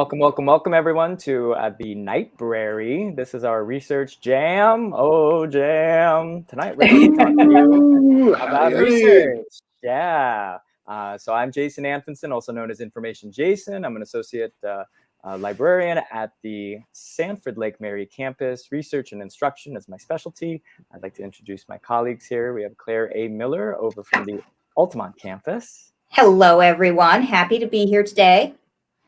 Welcome, welcome, welcome everyone to uh, the Nightbrary. This is our research jam. Oh, jam. Tonight we're going to talk to you about research. Yeah. Uh, so I'm Jason Anfinson, also known as Information Jason. I'm an associate uh, uh, librarian at the Sanford Lake Mary campus. Research and instruction is my specialty. I'd like to introduce my colleagues here. We have Claire A. Miller over from the Altamonte campus. Hello, everyone. Happy to be here today.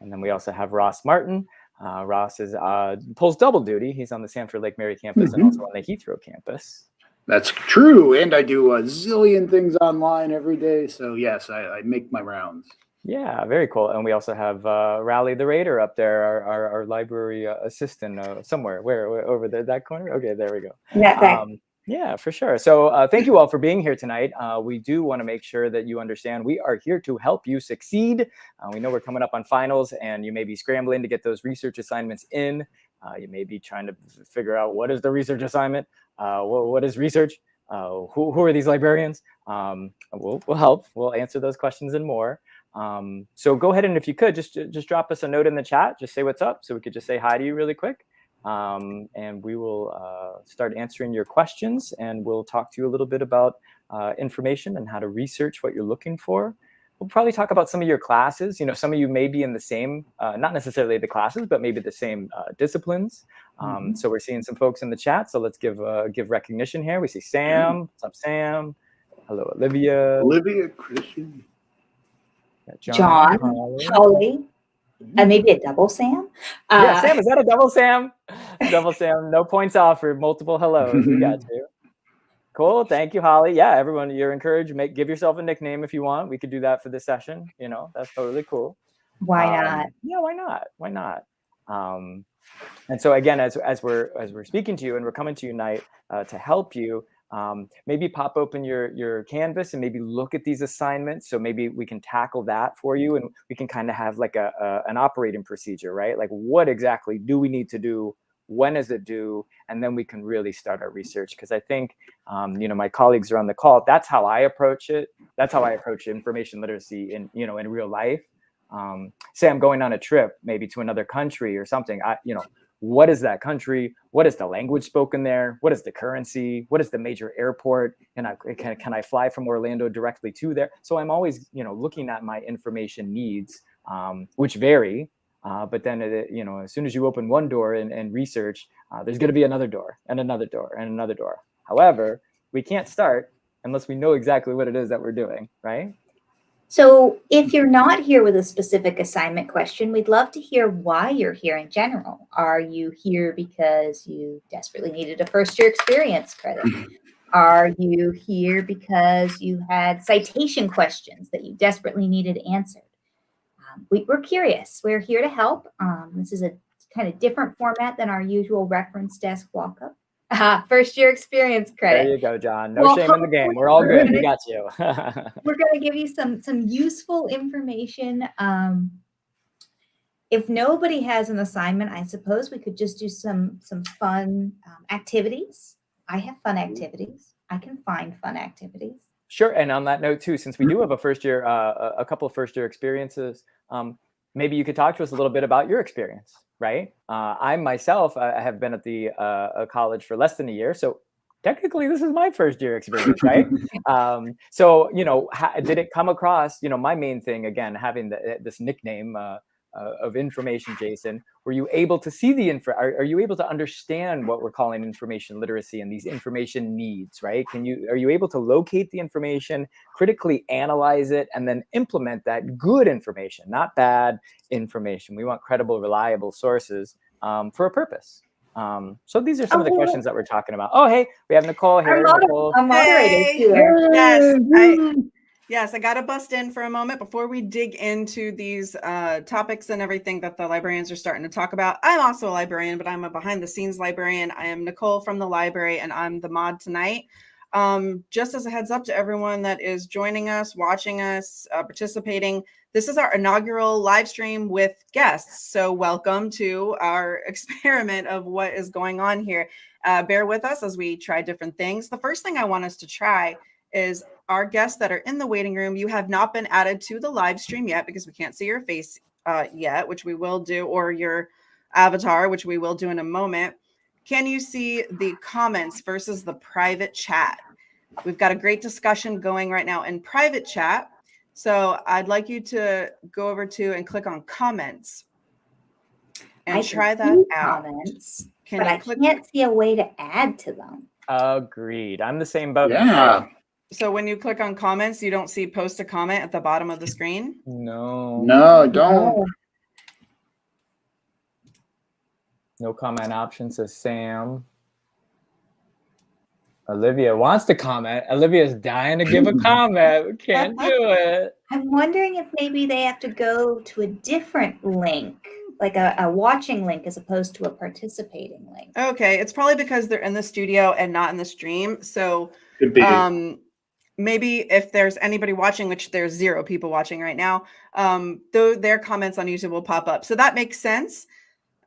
And then we also have Ross Martin. Uh, Ross is uh, pulls double duty. He's on the Sanford Lake Mary campus mm -hmm. and mm-hmm. also on the Heathrow campus. That's true. And I do a zillion things online every day. So yes, I, I make my rounds. Yeah, very cool. And we also have uh, Rally the Raider up there, our, our, our library uh, assistant uh, somewhere. Where, where, over there, that corner? Okay, there we go. Yeah, um, yeah, for sure. So uh, thank you all for being here tonight. Uh, we do want to make sure that you understand we are here to help you succeed. Uh, we know we're coming up on finals and you may be scrambling to get those research assignments in. Uh, you may be trying to figure out what is the research assignment? Uh, what, is research? Uh, who, who are these librarians? Um, we'll, we'll help. We'll answer those questions and more. Um, so go ahead and if you could, just, just drop us a note in the chat. Just say what's up so we could just say hi to you really quick um, and we will uh, start answering your questions and we'll talk to you a little bit about uh, information and how to research what you're looking for. We'll probably talk about some of your classes. You know, some of you may be in the same, uh, not necessarily the classes, but maybe the same uh, disciplines. Um, mm -hmm. So we're seeing some folks in the chat. So let's give uh, give recognition here. We see Sam. What's up, Sam? Hello, Olivia. Olivia, Christian. John, John Holly. And maybe a double Sam. Uh, yeah, Sam, is that a double Sam? double Sam, no points offered, multiple hellos. we got you. Cool. Thank you, Holly. Yeah, everyone, you're encouraged. Make give yourself a nickname if you want. We could do that for this session. You know, that's totally cool. Why um, not? Yeah, why not? Why not? Um, and so again, as as we're as we're speaking to you and we're coming to unite uh, to help you, um, maybe pop open your, your Canvas and maybe look at these assignments. So maybe we can tackle that for you and we can kind of have like a, a, an operating procedure, right? Like what exactly do we need to do? When is it due? And then we can really start our research. Because I think, um, you know, my colleagues are on the call. That's how I approach it. That's how I approach information literacy in, you know, in real life. Um, say I'm going on a trip, maybe to another country or something. I, you know, what is that country? What is the language spoken there? What is the currency? What is the major airport? And I, can, can I fly from Orlando directly to there? So I'm always, you know, looking at my information needs, um, which vary. Uh, but then, it, you know, as soon as you open one door and, and research, uh, there's going to be another door and another door and another door. However, we can't start unless we know exactly what it is that we're doing, right? So if you're not here with a specific assignment question, we'd love to hear why you're here in general. Are you here because you desperately needed a first year experience credit? Are you here because you had citation questions that you desperately needed answered? Um, we, are curious. We're here to help. Um, this is a kind of different format than our usual reference desk walk-up. Uh, first year experience credit. There you go, John. No well, shame in the game. We're all good. We got you. we're going to give you some some useful information. Um, if nobody has an assignment, I suppose we could just do some some fun um, activities. I have fun activities. I can find fun activities. Sure. And on that note too, since we do have a first year, uh, a couple of first year experiences, um, maybe you could talk to us a little bit about your experience right? Uh, I myself I have been at the uh, college for less than a year, so technically this is my first year experience, right? um, so you know, did it come across? You know, my main thing again, having the, this nickname. Uh, of information, Jason, were you able to see the info? Are, are, you able to understand what we're calling information literacy and these information needs, right? Can you, are you able to locate the information, critically analyze it, and then implement that good information, not bad information. We want credible, reliable sources um, for a purpose. Um, so these are some oh, of the questions that we're talking about. Oh, hey, we have Nicole here. I'm, Nicole. Moderating hey. Yes, I, Yes, I got to bust in for a moment before we dig into these uh, topics and everything that the librarians are starting to talk about. I'm also a librarian, but I'm a behind the scenes librarian. I am Nicole from the library and I'm the mod tonight. Um, just as a heads up to everyone that is joining us, watching us, uh, participating, this is our inaugural live stream with guests. So welcome to our experiment of what is going on here. Uh, bear with us as we try different things. The first thing I want us to try is our guests that are in the waiting room, you have not been added to the live stream yet because we can't see your face uh, yet, which we will do, or your avatar, which we will do in a moment, can you see the comments versus the private chat? We've got a great discussion going right now in private chat. So I'd like you to go over to and click on comments and I try that out. Comments, Can but you I click? can't see a way to add to them. Agreed. I'm the same boat. Yeah. So when you click on comments, you don't see post a comment at the bottom of the screen. No. No, don't. No comment option says Sam. Olivia wants to comment. Olivia's dying to give a comment. We can't do it. I'm wondering if maybe they have to go to a different link, like a, a watching link as opposed to a participating link. Okay, it's probably because they're in the studio and not in the stream. So Could be. um maybe if there's anybody watching which there's zero people watching right now um though their comments on youtube will pop up. So that makes sense.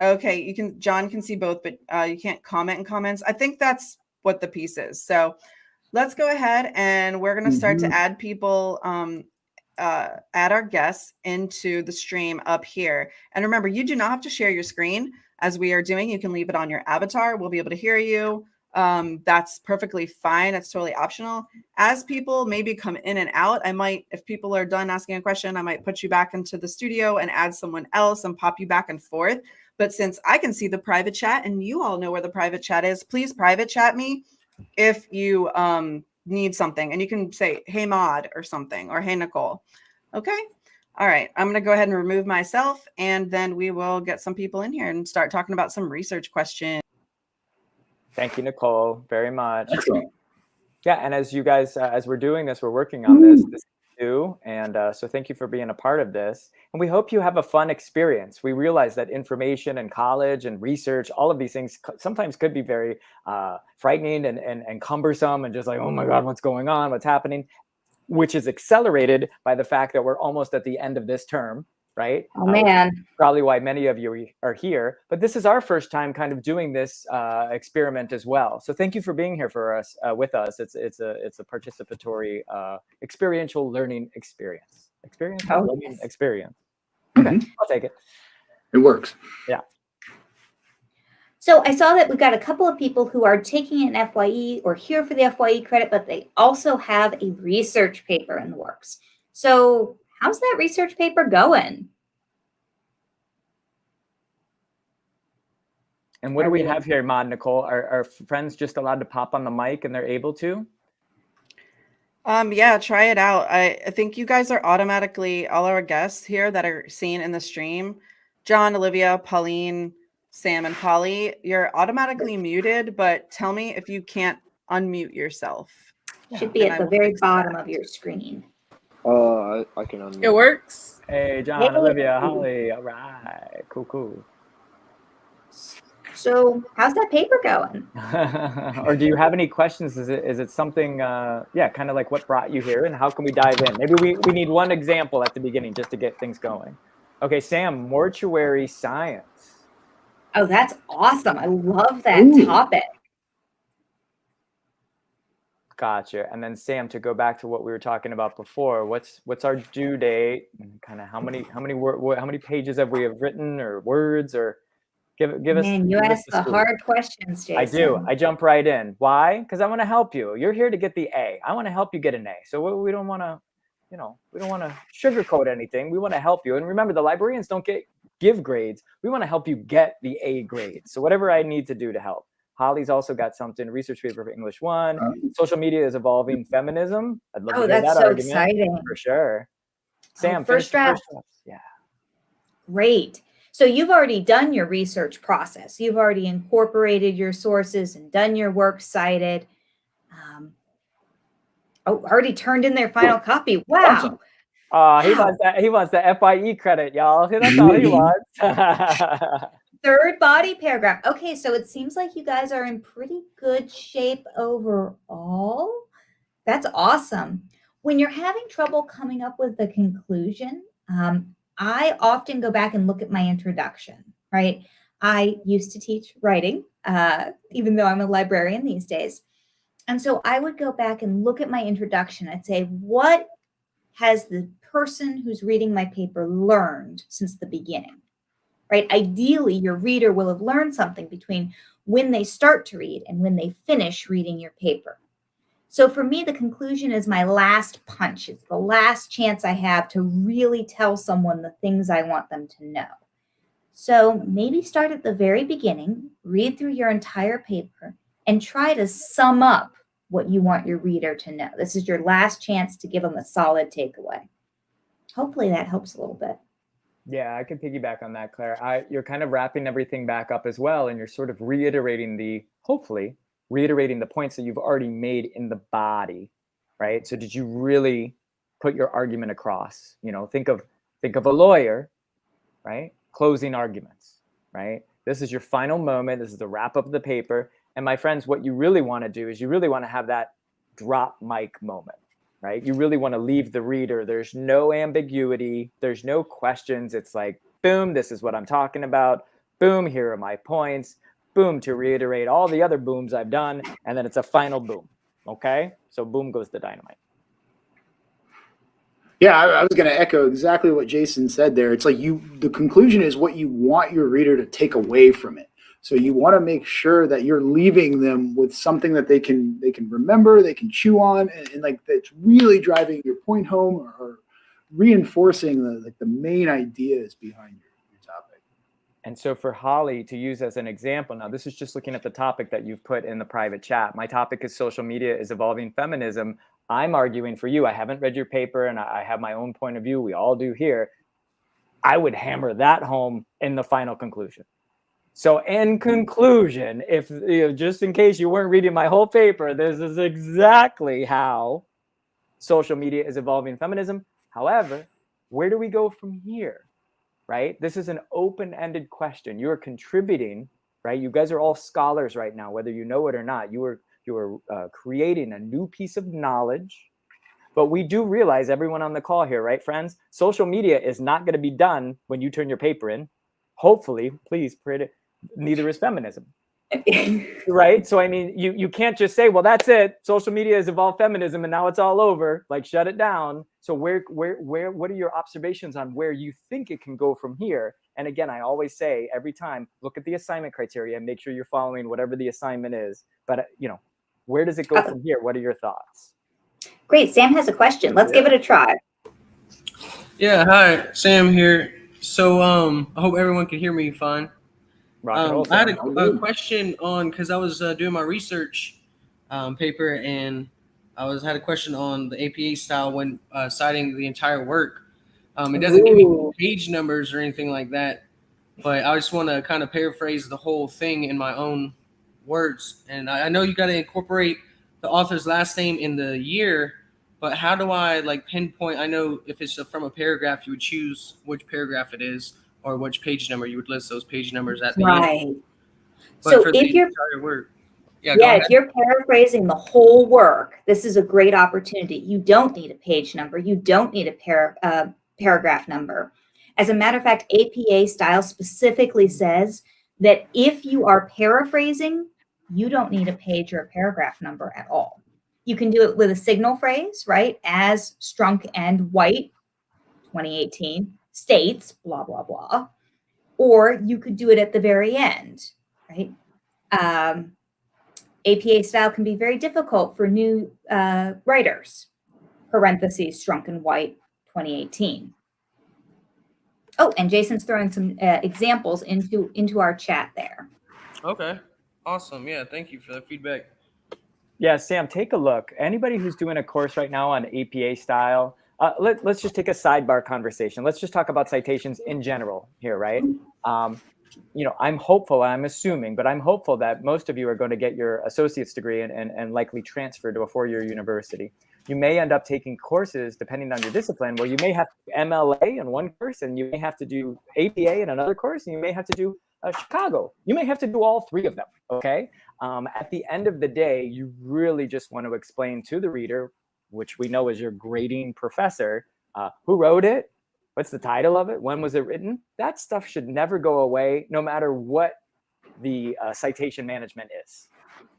Okay you can john can see both but uh you can't comment in comments. I think that's what the piece is. So let's go ahead and we're going to start Mhm. to add people um uh add our guests into the stream up here. And remember you do not have to share your screen. As we are doing you can leave it on your avatar. We'll be able to hear you um, that's perfectly fine. It's totally optional. As people maybe come in and out, I might, if people are done asking a question, I might put you back into the studio and add someone else and pop you back and forth. But since I can see the private chat and you all know where the private chat is, please private chat me if you um, need something. And you can say, hey, Mod, or something, or hey, Nicole. Okay. All right. I'm going to go ahead and remove myself, and then we will get some people in here and start talking about some research questions. Thank you, Nicole, very much. Excellent. Yeah, and as you guys, uh, as we're doing this, we're working on this. This is new, and uh, so thank you for being a part of this. And we hope you have a fun experience. We realize that information and college and research, all of these things, sometimes could be very uh, frightening and, and and cumbersome, and just like, oh my God, what's going on? What's happening? Which is accelerated by the fact that we're almost at the end of this term, right? Oh Uh, man, probably why many of you are here. But this is our first time kind of doing this uh, experiment as well. So thank you for being here for us uh, with us. It's it's a it's a participatory uh, experiential learning experience. Experiential Oh, learning yes. experience. Okay, Mhm. I'll take it. It works. Yeah. So I saw that we've got a couple of people who are taking an FYE or here for the FYE credit, but they also have a research paper in the works. So how's that research paper going? And what do we we- have here, Mod Nicole? Are, are friends just allowed to pop on the mic and they're able to? Um, yeah, try it out. I, I think you guys are automatically all our guests here that are seen in the stream. John, Olivia, Pauline, Sam, and Polly, you're automatically muted, but tell me if you can't unmute yourself. Should be And at I the very bottom that. of your screen. Uh, I, I can unmute. It works. Hey, John, Hey. Olivia, Holly. All right, cool, cool. So how's that paper going? or do you have any questions? Is it is it something? Uh, yeah, kind of like what brought you here, and how can we dive in? Maybe we we need one example at the beginning just to get things going. Okay, Sam, mortuary science. Oh, that's awesome. I love that Ooh. topic. Gotcha. And then Sam, to go back to what we were talking about before, what's what's our due date? Kind of how many how many wor- how many pages have we have written or words or give give us. Man, you give us ask the hard questions, Jason. I do. I jump right in. Why? Because I want to help you. You're here to get the A. I want to help you get an A. So we, we don't want to, you know, we don't want to sugarcoat anything. We want to help you. And remember, the librarians don't get give grades. We want to help you get the A grade. So whatever I need to do to help. Holly's also got something. Research paper for English one. Social media is evolving feminism. I'd love Oh, to hear that so argument exciting. for sure. Sam, Oh, first finish the draft. draft. Yeah. Great. So you've already done your research process. You've already incorporated your sources and done your works cited. Um, oh, already turned in their final copy. Wow. Awesome. Uh, he Wow. wants that. He wants the FYE credit, y'all. That's all he wants. Third body paragraph. Okay, so it seems like you guys are in pretty good shape overall. That's awesome. When you're having trouble coming up with the conclusion, um, I often go back and look at my introduction, right? I used to teach writing, uh, even though I'm a librarian these days. And so I would go back and look at my introduction. I'd say, what has the person who's reading my paper learned since the beginning? Right? Ideally, your reader will have learned something between when they start to read and when they finish reading your paper. So for me, the conclusion is my last punch. It's the last chance I have to really tell someone the things I want them to know. So maybe start at the very beginning, read through your entire paper, and try to sum up what you want your reader to know. This is your last chance to give them a solid takeaway. Hopefully that helps a little bit. Yeah, I can piggyback on that, Claire. I, you're kind of wrapping everything back up as well, and you're sort of reiterating the, hopefully, reiterating the points that you've already made in the body, right? So did you really put your argument across? You know, think of think of a lawyer, right? Closing arguments, right? This is your final moment. This is the wrap up of the paper. And my friends, what you really want to do is you really want to have that drop mic moment, right? You really want to leave the reader. There's no ambiguity. There's no questions. It's like, boom, this is what I'm talking about. Boom, here are my points boom to reiterate all the other booms I've done, and then it's a final boom. Okay, so boom goes the dynamite. Yeah, I, I was going to echo exactly what Jason said there. It's like you, the conclusion is what you want your reader to take away from it. So you want to make sure that you're leaving them with something that they can they can remember, they can chew on, and, and like that's really driving your point home or, or reinforcing the like the main ideas behind your, your topic. And so for Holly to use as an example, now this is just looking at the topic that you've put in the private chat. My topic is social media is evolving feminism. I'm arguing for you. I haven't read your paper and I have my own point of view. We all do here. I would hammer that home in the final conclusion. So in conclusion, if you know, just in case you weren't reading my whole paper, this is exactly how social media is evolving feminism. However, where do we go from here? Right? This is an open-ended question. You are contributing, right? You guys are all scholars right now, whether you know it or not. You are you are uh, creating a new piece of knowledge. But we do realize everyone on the call here, right, friends? Social media is not going to be done when you turn your paper in. Hopefully, please pray to neither is feminism. Right? So i mean you you can't just say well that's it. Social media has evolved feminism and now it's all over. Like shut it down. So where where where what are your observations on where you think it can go from here? And again i always say every time look at the assignment criteria and make sure you're following whatever the assignment is. But uh, you know where does it go from here? What are your thoughts? Great. Sam has a question. Let's give it a try. Yeah, hi, Sam here. So um, I hope everyone can hear me fine. Rock and Um, I had a, a question on because I was uh, doing my research um, paper and I was had a question on the APA style when uh, citing the entire work. Um, it doesn't give me page numbers or anything like that, but I just want to kind of paraphrase the whole thing in my own words. And I, I know you got to incorporate the author's last name in the year, but how do I like pinpoint? I know if it's from a paragraph, you would choose which paragraph it is or which page number. You would list those page numbers at the end. Right. But So if you're work, yeah, yeah, if you're paraphrasing the whole work, this is a great opportunity. You don't need a page number. You don't need a par- uh, paragraph number. As a matter of fact, APA style specifically says that if you are paraphrasing, you don't need a page or a paragraph number at all. You can do it with a signal phrase, right? As Strunk and White, 2018, states, blah, blah, blah. Or you could do it at the very end, right? Um, APA style can be very difficult for new uh, writers. Parentheses, Strunk and White, 2018. Oh, and Jason's throwing some uh, examples into into our chat there. Okay, awesome. Yeah, thank you for the feedback. Yeah, Sam, take a look. Anybody who's doing a course right now on APA style, uh, let, let's just take a sidebar conversation. Let's just talk about citations in general here, right? Um, you know, I'm hopeful, I'm assuming, but I'm hopeful that most of you are going to get your associate's degree and, and, and likely transfer to a four-year university. You may end up taking courses, depending on your discipline, where you may have MLA in one course, and you may have to do APA in another course, and you may have to do uh, Chicago. You may have to do all three of them, okay? Um, at the end of the day, you really just want to explain to the reader, which we know is your grading professor, uh, who wrote it, what's the title of it, when was it written. That stuff should never go away, no matter what the uh, citation management is,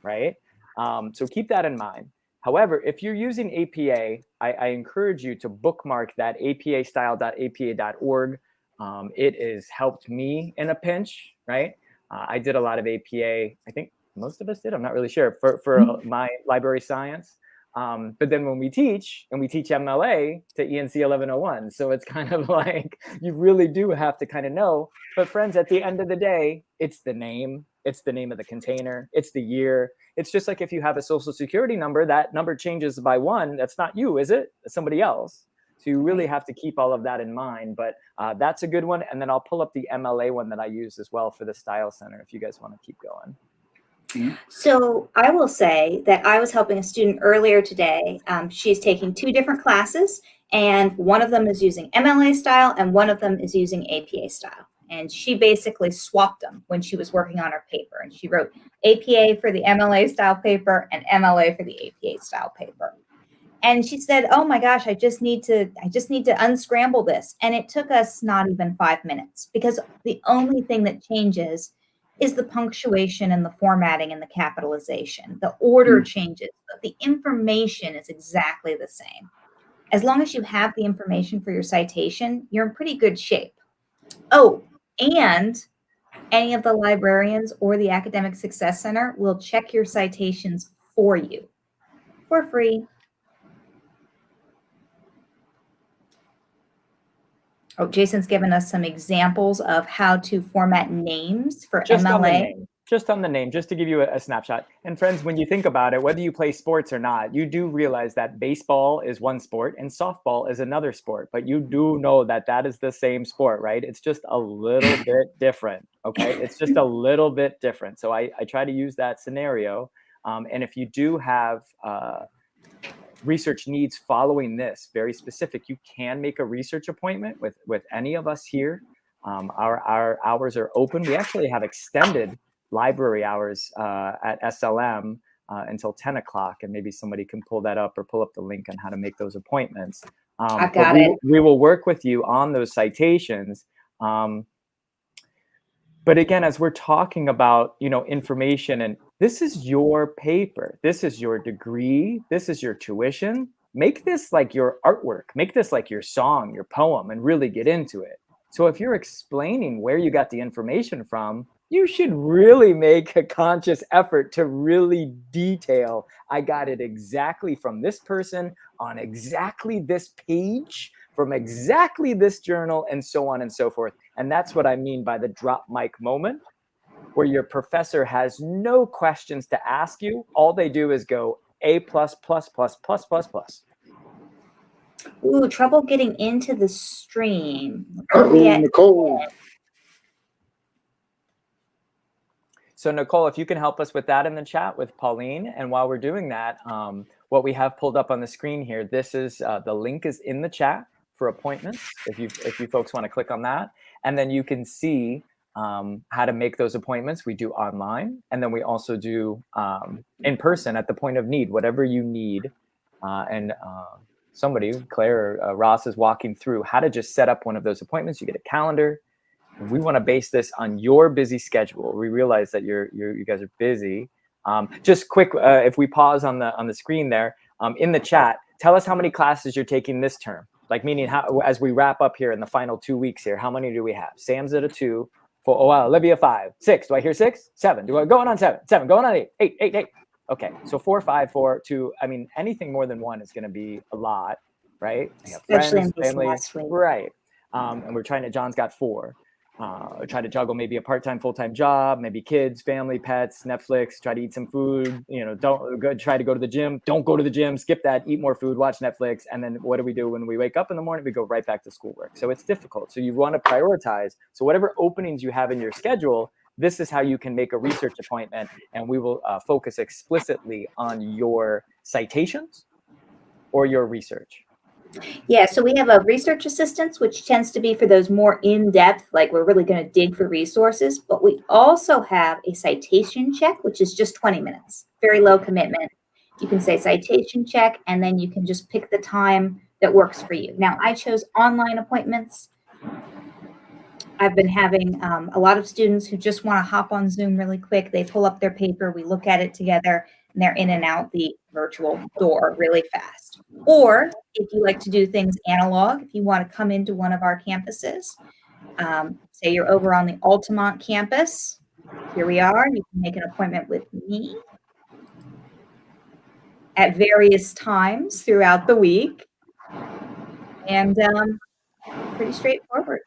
right? Um, so keep that in mind. However, if you're using APA, I, I encourage you to bookmark that apastyle.apa.org. Um, it has helped me in a pinch, right? Uh, I did a lot of APA. I think most of us did. I'm not really sure for, for uh, my library science. Um, but then when we teach and we teach MLA to ENC 1101, so it's kind of like you really do have to kind of know. But friends, at the end of the day, it's the name, it's the name of the container, it's the year. It's just like if you have a social security number, that number changes by one. That's not you, is it? It's somebody else. So you really have to keep all of that in mind. But uh, that's a good one. And then I'll pull up the MLA one that I use as well for the Style Center if you guys want to keep going. So I will say that I was helping a student earlier today. Um, she's taking two different classes, and one of them is using MLA style, and one of them is using APA style. And she basically swapped them when she was working on her paper. And she wrote APA for the MLA style paper and MLA for the APA style paper. And she said, "Oh my gosh, I just need to I just need to unscramble this." And it took us not even 5 minutes because the only thing that changes is the punctuation and the formatting and the capitalization. The order hmm. changes, but the information is exactly the same. As long as you have the information for your citation, you're in pretty good shape. Oh, and any of the librarians or the Academic Success Center will check your citations for you for free. Oh, Jason's given us some examples of how to format names for Just on the MLA. name. Just on the name, just to give you a, a snapshot. And friends, when you think about it, whether you play sports or not, you do realize that baseball is one sport and softball is another sport. But you do know that that is the same sport, right? It's just a little bit different. Okay, it's just a little bit different. So I, I try to use that scenario. Um, and if you do have uh, research needs following this very specific. You can make a research appointment with with any of us here. Um, our our hours are open. We actually have extended library hours uh, at slm uh, until 10 o'clock and maybe somebody can pull that up or pull up the link on how to make those appointments. Um, I got we, it. we will work with you on those citations. Um, but again as we're talking about you know information and this is your paper this is your degree this is your tuition make this like your artwork make this like your song your poem and really get into it. So if you're explaining where you got the information from you should really make a conscious effort to really detail i got it exactly from this person on exactly this page from exactly this journal and so on and so forth and that's what I mean by the drop mic moment, where your professor has no questions to ask you. All they do is go A plus plus plus plus plus plus. Ooh, trouble getting into the stream. Uh-oh, Nicole. So Nicole, if you can help us with that in the chat with Pauline, and while we're doing that, um, what we have pulled up on the screen here, this is uh, the link is in the chat for appointments. If you if you folks want to click on that, and then you can see um, how to make those appointments. We do online, and then we also do um, in person at the point of need, whatever you need. Uh, and uh, somebody, Claire or uh, Ross, is walking through how to just set up one of those appointments. You get a calendar. We want to base this on your busy schedule. We realize that you're, you're you guys are busy. Um, just quick, uh, if we pause on the on the screen there, um, in the chat, tell us how many classes you're taking this term. Like meaning how as we wrap up here in the final two weeks here, how many do we have? Sam's at a two, four, oh wow, Olivia five, six. Do I hear six? Seven. Do I going on seven? Seven, going on eight, eight, eight, eight. Okay, so four, five, four, two. I mean, anything more than one is going to be a lot, right? Especially friends, family, right? Um, and we're trying to. John's got four. Uh, try to juggle maybe a part-time, full-time job, maybe kids, family, pets, Netflix. Try to eat some food. You know, don't go. Try to go to the gym. Don't go to the gym. Skip that. Eat more food. Watch Netflix. And then what do we do when we wake up in the morning? We go right back to schoolwork. So it's difficult. So you want to prioritize. So whatever openings you have in your schedule, this is how you can make a research appointment, and we will uh, focus explicitly on your citations or your research. Yeah, so we have a research assistance, which tends to be for those more in-depth, like we're really going to dig for resources. But we also have a citation check, which is just 20 minutes, very low commitment. You can say citation check, and then you can just pick the time that works for you. Now, I chose online appointments. I've been having um, a lot of students who just want to hop on Zoom really quick. They pull up their paper, we look at it together, and they're in and out the virtual door really fast. Or if you like to do things analog, if you want to come into one of our campuses, um, say you're over on the Altamonte campus, here we are. You can make an appointment with me at various times throughout the week. And um, pretty straightforward.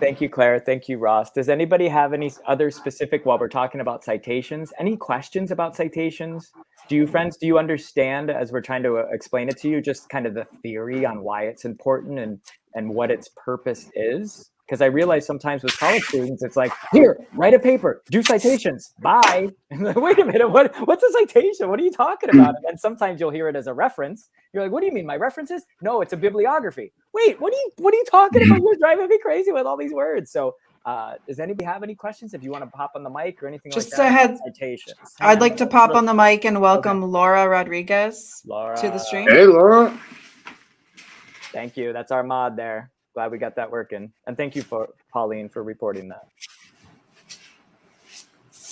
Thank you, Claire. Thank you, Ross. Does anybody have any other specific, while we're talking about citations, any questions about citations? Do you, friends, do you understand as we're trying to uh, explain it to you, just kind of the theory on why it's important and, and what its purpose is? Because I realize sometimes with college students, it's like, here, write a paper, do citations, bye. Wait a minute, what, what's a citation? What are you talking about? And sometimes you'll hear it as a reference. You're like, what do you mean, my references? No, it's a bibliography. Wait, what are you what are you talking about? You're driving me crazy with all these words. So uh, does anybody have any questions? If you want to pop on the mic or anything Just like that, ahead. citations. I'd like to pop on the mic and welcome Laura Rodriguez Laura. to the stream. Hey, Laura. Thank you. That's our mod there. Glad we got that working. And thank you for Pauline for reporting that.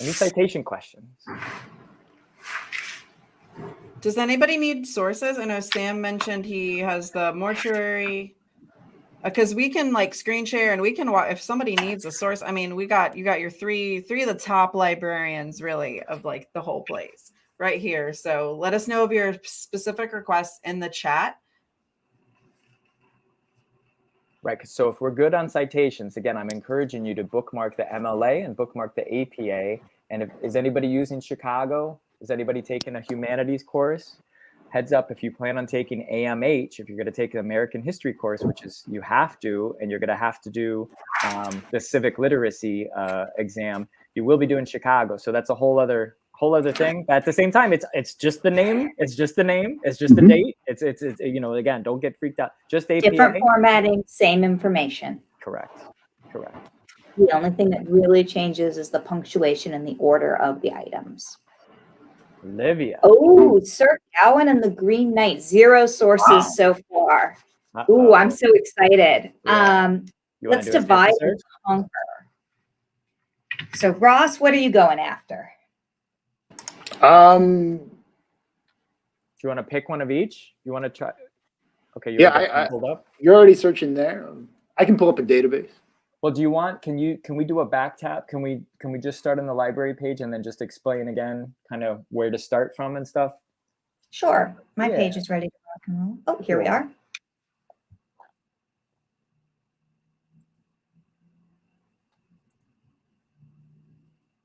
Any citation questions? Does anybody need sources? I know Sam mentioned he has the mortuary. Because we can like screen share and we can watch if somebody needs a source. I mean, we got you got your three three of the top librarians really of like the whole place right here. So let us know of your specific requests in the chat. right So if we're good on citations, again, I'm encouraging you to bookmark the MLA and bookmark the APA. And if, is anybody using Chicago? Is anybody taking a humanities course? Heads up, if you plan on taking AMH, if you're going to take an American history course, which is you have to, and you're going to have to do um, the civic literacy uh, exam, you will be doing Chicago. So that's a whole other whole other thing. But at the same time, it's it's just the name. It's just the name. It's just the Mhm. date. It's, it's it's you know again, don't get freaked out. Just APA. Different formatting, same information. Correct. Correct. The only thing that really changes is the punctuation and the order of the items. Olivia. Oh, Sir Gawain and the Green Knight, zero sources Wow. so far. Uh-oh. I'm so excited. Yeah. Um, let's do a sample divide and conquer. So Ross, what are you going after? Um, Do you want to pick one of each? You want to try? Okay. You Yeah, I- I- pulled up. you're already searching there. I can pull up a database. Well, do you want? Can you? Can we do a back tap? Can we? Can we just start on the library page and then just explain again, kind of where to start from and stuff? Sure, my Yeah. page is ready to rock and roll. Oh, here we are.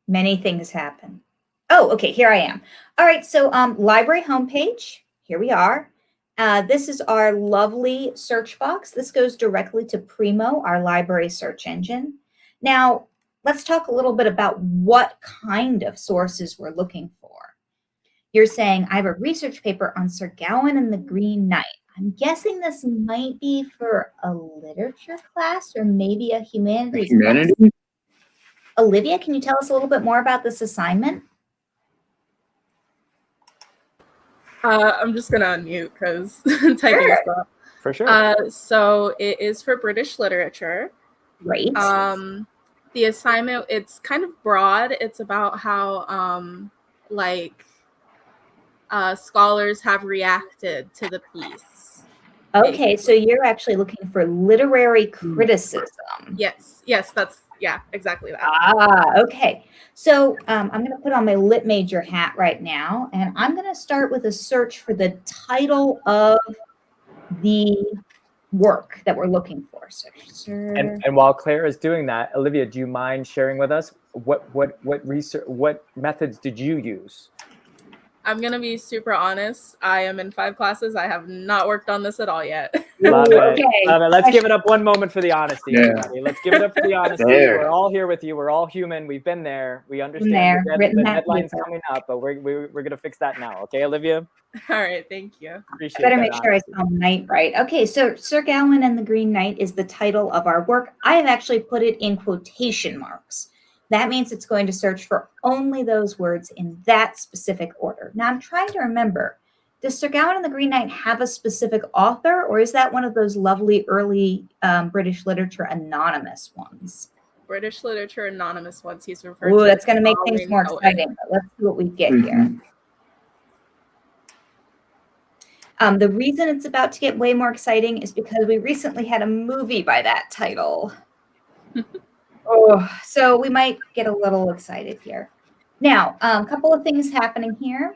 Many things happen. Oh, okay, here I am. All right, so um, library homepage, here we are. Uh, this is our lovely search box. This goes directly to Primo, our library search engine. Now, let's talk a little bit about what kind of sources we're looking for. You're saying, I have a research paper on Sir Gawain and the Green Knight. I'm guessing this might be for a literature class or maybe a humanities class. Olivia, can you tell us a little bit more about this assignment? Uh, I'm just gonna unmute because typing Sure. is slow. For sure. Uh, so it is for British literature. Great. Um, the assignment it's kind of broad. It's about how um, like uh, scholars have reacted to the piece. okay, so you're actually looking for literary criticism. Yes, yes, that's yeah, exactly that. Ah, okay. So um, I'm going to put on my lit major hat right now, and I'm going to start with a search for the title of the work that we're looking for. So, and and while Claire is doing that, Olivia, do you mind sharing with us what what what research what methods did you use? I'm gonna be super honest. I am in five classes. I have not worked on this at all yet. Love it. okay. Love it. Let's give it up one moment for the honesty. Yeah. everybody. Let's give it up for the honesty. There. We're all here with you. We're all human. We've been there. We understand there, the, dead- the that deadline's paper. coming up, but we're, we're, we're going to fix that now. Okay, Olivia? all right, thank you. Appreciate I better that make sure I honesty. spell knight right. Okay, so Sir Gawain and the Green Knight is the title of our work. I have actually put it in quotation marks. That means it's going to search for only those words in that specific order. Now I'm trying to remember, does Sir Gawain and the Green Knight have a specific author, or is that one of those lovely early um, British literature anonymous ones? British Literature Anonymous ones he's referred Ooh, to that's going to make things more poet. exciting. But let's see what we get here. Mhm. Um, the reason it's about to get way more exciting is because we recently had a movie by that title. oh, so we might get a little excited here. Now, a um, couple of things happening here.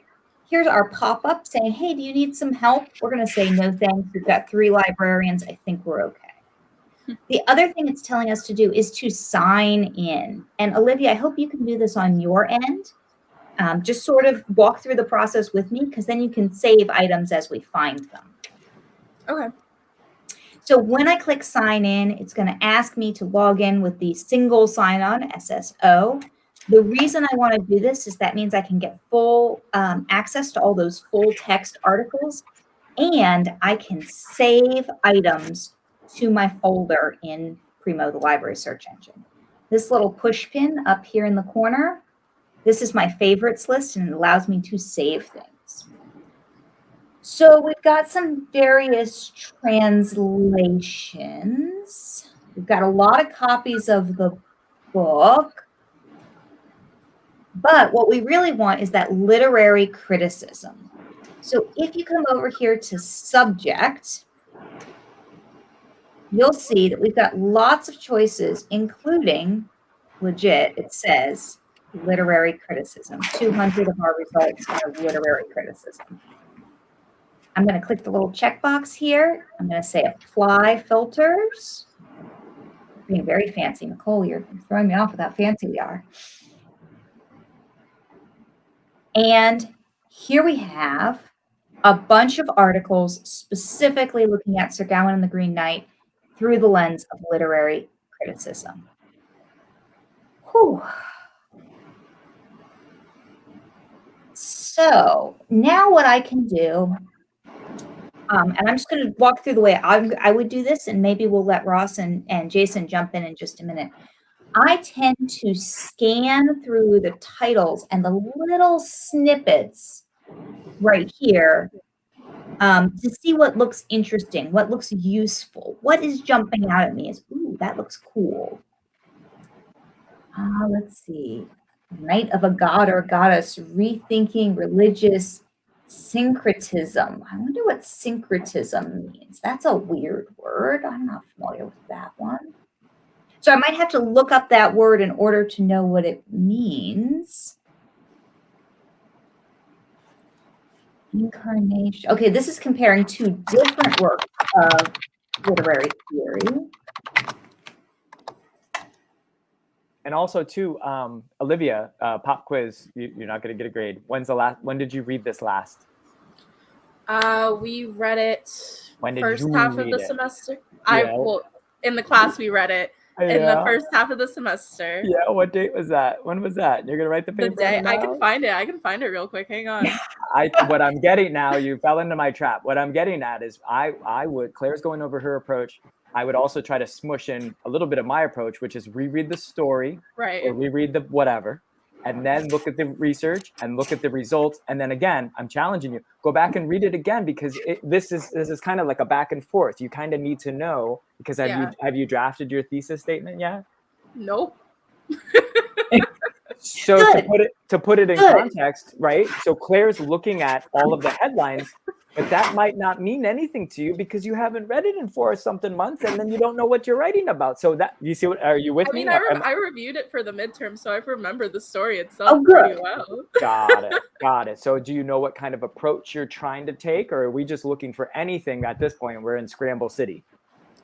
Here's our pop-up saying, hey, do you need some help? We're going to say no thanks. We've got three librarians. I think we're okay. The other thing it's telling us to do is to sign in. And Olivia, I hope you can do this on your end. Um, just sort of walk through the process with me because then you can save items as we find them. Okay. So when I click sign in, it's going to ask me to log in with the single sign-on SSO. The reason I want to do this is that means I can get full um, access to all those full text articles and I can save items to my folder in Primo, the library search engine. This little push pin up here in the corner, this is my favorites list and it allows me to save things. So we've got some various translations. We've got a lot of copies of the book. But what we really want is that literary criticism. So if you come over here to subject, you'll see that we've got lots of choices, including legit, it says literary criticism. 200 of our results are literary criticism. I'm going to click the little checkbox here. I'm going to say apply filters. Being very fancy. Nicole, you're throwing me off with how fancy we are. And here we have a bunch of articles specifically looking at Sir Gawain and the Green Knight through the lens of literary criticism. Whew. So now what I can do, um, and I'm just going to walk through the way I, I would do this, and maybe we'll let Ross and, and Jason jump in in just a minute. I tend to scan through the titles and the little snippets right here um, to see what looks interesting, what looks useful, what is jumping out at me is, ooh, that looks cool. Uh, let's see. Knight of a god or goddess, rethinking religious syncretism. I wonder what syncretism means. That's a weird word. I'm not familiar with that one. So I might have to look up that word in order to know what it means. Incarnation. Okay, this is comparing two different works of literary theory. And also too, um, Olivia, uh, pop quiz. You, you're not going to get a grade. When's the last? When did you read this last? Uh, we read it When did first you half of the it? semester. I well, in the class we read it in the first half of the semester. Yeah. What date was that? When was that? You're gonna write the The paper. day I can find it. I can find it real quick. Hang on. I what I'm getting now, you fell into my trap. What I'm getting at is I I would Claire's going over her approach. I would also try to smush in a little bit of my approach, which is reread the story Right. or reread the whatever, and then look at the research and look at the results. And then again, I'm challenging you, go back and read it again because it, this is this is kind of like a back and forth. You kind of need to know because have Yeah. you have you drafted your thesis statement yet? Nope. So to put it to put it in Good. context, right? So Claire's looking at all of the headlines, but that might not mean anything to you because you haven't read it in four or something months, and then you don't know what you're writing about. So that you see what are you with I me? I, re- I reviewed it for the midterm, so I remember the story itself Oh, good. pretty well. got it, got it. So do you know what kind of approach you're trying to take, or are we just looking for anything at this point? We're in Scramble City.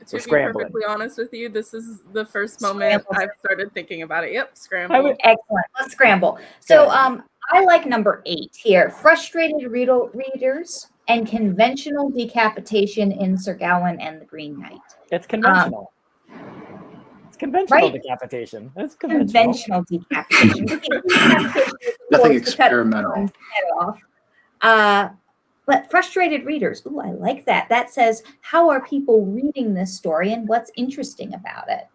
Scramble. To be scrambling. perfectly honest with you, this is the first moment Scramble. I've started thinking about it. Yep, I scramble. would- Excellent. Let's scramble. So um, I like number eight here. Frustrated reader readers and conventional decapitation in Sir Gawain and the Green Knight. It's conventional. it's conventional Um, right. decapitation. It's conventional. Conventional decapitation. Decapitation Nothing course, to cut experimental. head off. Uh, but frustrated readers. Ooh, I like that. That says, how are people reading this story and what's interesting about it?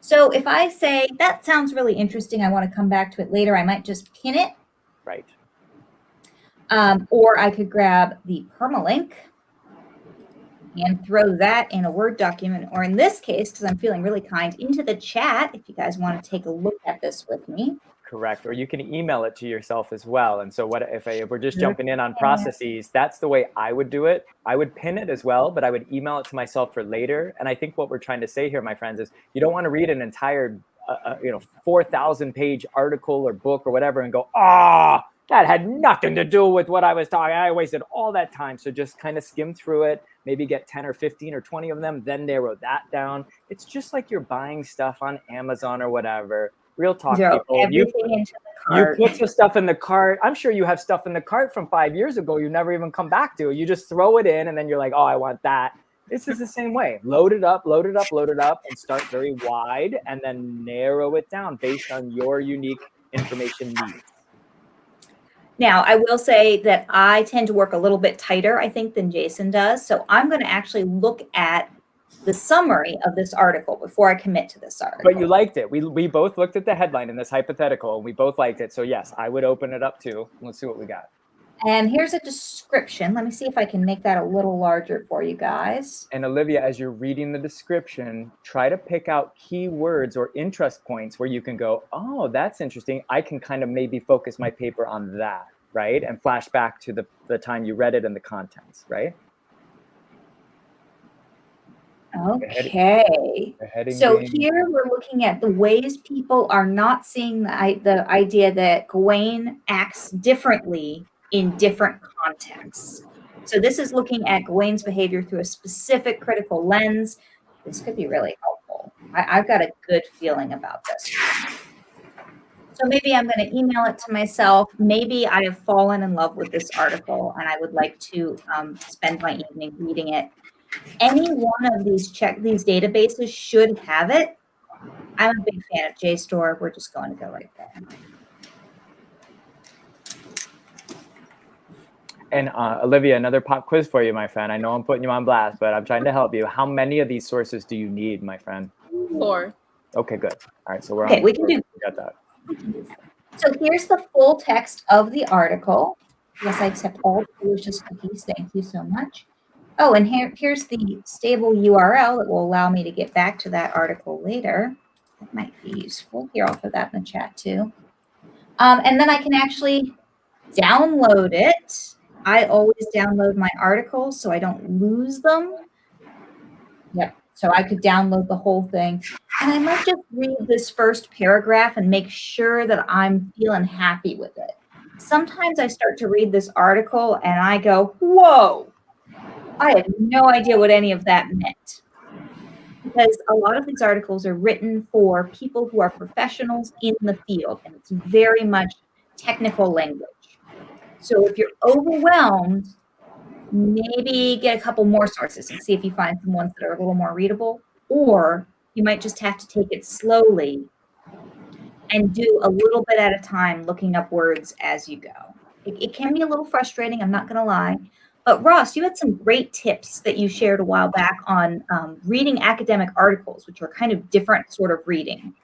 So if I say, that sounds really interesting, I want to come back to it later, I might just pin it Right. Um, or I could grab the permalink and throw that in a Word document, or in this case, because I'm feeling really kind, into the chat if you guys want to take a look at this with me. Correct. Or you can email it to yourself as well. And so what if, I, if we're just jumping in on processes, that's the way I would do it. I would pin it as well, but I would email it to myself for later. And I think what we're trying to say here, my friends, is you don't want to read an entire, uh, uh, you know, 4,000 page article or book or whatever and go, ah, that had nothing to do with what I was talking. I wasted all that time. So just kind of skim through it, maybe get 10 or 15 or 20 of them, then narrow that down. It's just like you're buying stuff on Amazon or whatever. Real talk, Throw people. You into the you put some stuff in the cart. I'm sure you have stuff in the cart from five years ago you never even come back to. You just throw it in and then you're like, oh, I want that. This is the same way. Load it up, load it up, load it up, and start very wide and then narrow it down based on your unique information needs. Now, I will say that I tend to work a little bit tighter, I think, than Jason does. So I'm going to actually look at the summary of this article before I commit to this article. But you liked it. We, we both looked at the headline in this hypothetical and we both liked it. So, yes, I would open it up too. Let's see what we got. And here's a description. Let me see if I can make that a little larger for you guys. And Olivia, as you're reading the description, try to pick out keywords or interest points where you can go, oh, that's interesting. I can kind of maybe focus my paper on that, right? And flash back to the, the time you read it and the contents, right? Okay. So here we're looking at the ways people are not seeing the, the idea that Gawain acts differently in different contexts. So this is looking at Gawain's behavior through a specific critical lens. This could be really helpful. I, I've got a good feeling about this. So maybe I'm going to email it to myself. Maybe I have fallen in love with this article and I would like to um, spend my evening reading it any one of these check these databases should have it. I'm a big fan of JSTOR. We're just going to go right there. And uh, Olivia, another pop quiz for you, my friend. I know I'm putting you on blast, but I'm trying to help you. How many of these sources do you need, my friend? Four. Okay, good. All right, so we're Okay, on. we can do- We got that. So here's the full text of the article. Yes, I accept all delicious cookies. Thank you so much. Oh, and here, here's the stable URL that will allow me to get back to that article later. That might be useful. Here, I'll put that in the chat too. Um, and then I can actually download it. I always download my articles so I don't lose them. Yep. So I could download the whole thing. And I might just read this first paragraph and make sure that I'm feeling happy with it. Sometimes I start to read this article and I go, whoa, I had no idea what any of that meant. Because a lot of these articles are written for people who are professionals in the field, and it's very much technical language. So if you're overwhelmed, maybe get a couple more sources and see if you find some ones that are a little more readable, or you might just have to take it slowly and do a little bit at a time, looking up words as you go. It, it can be a little frustrating, I'm not going to lie. But Ross, you had some great tips that you shared a while back on um, reading academic articles, which are kind of different sort of reading.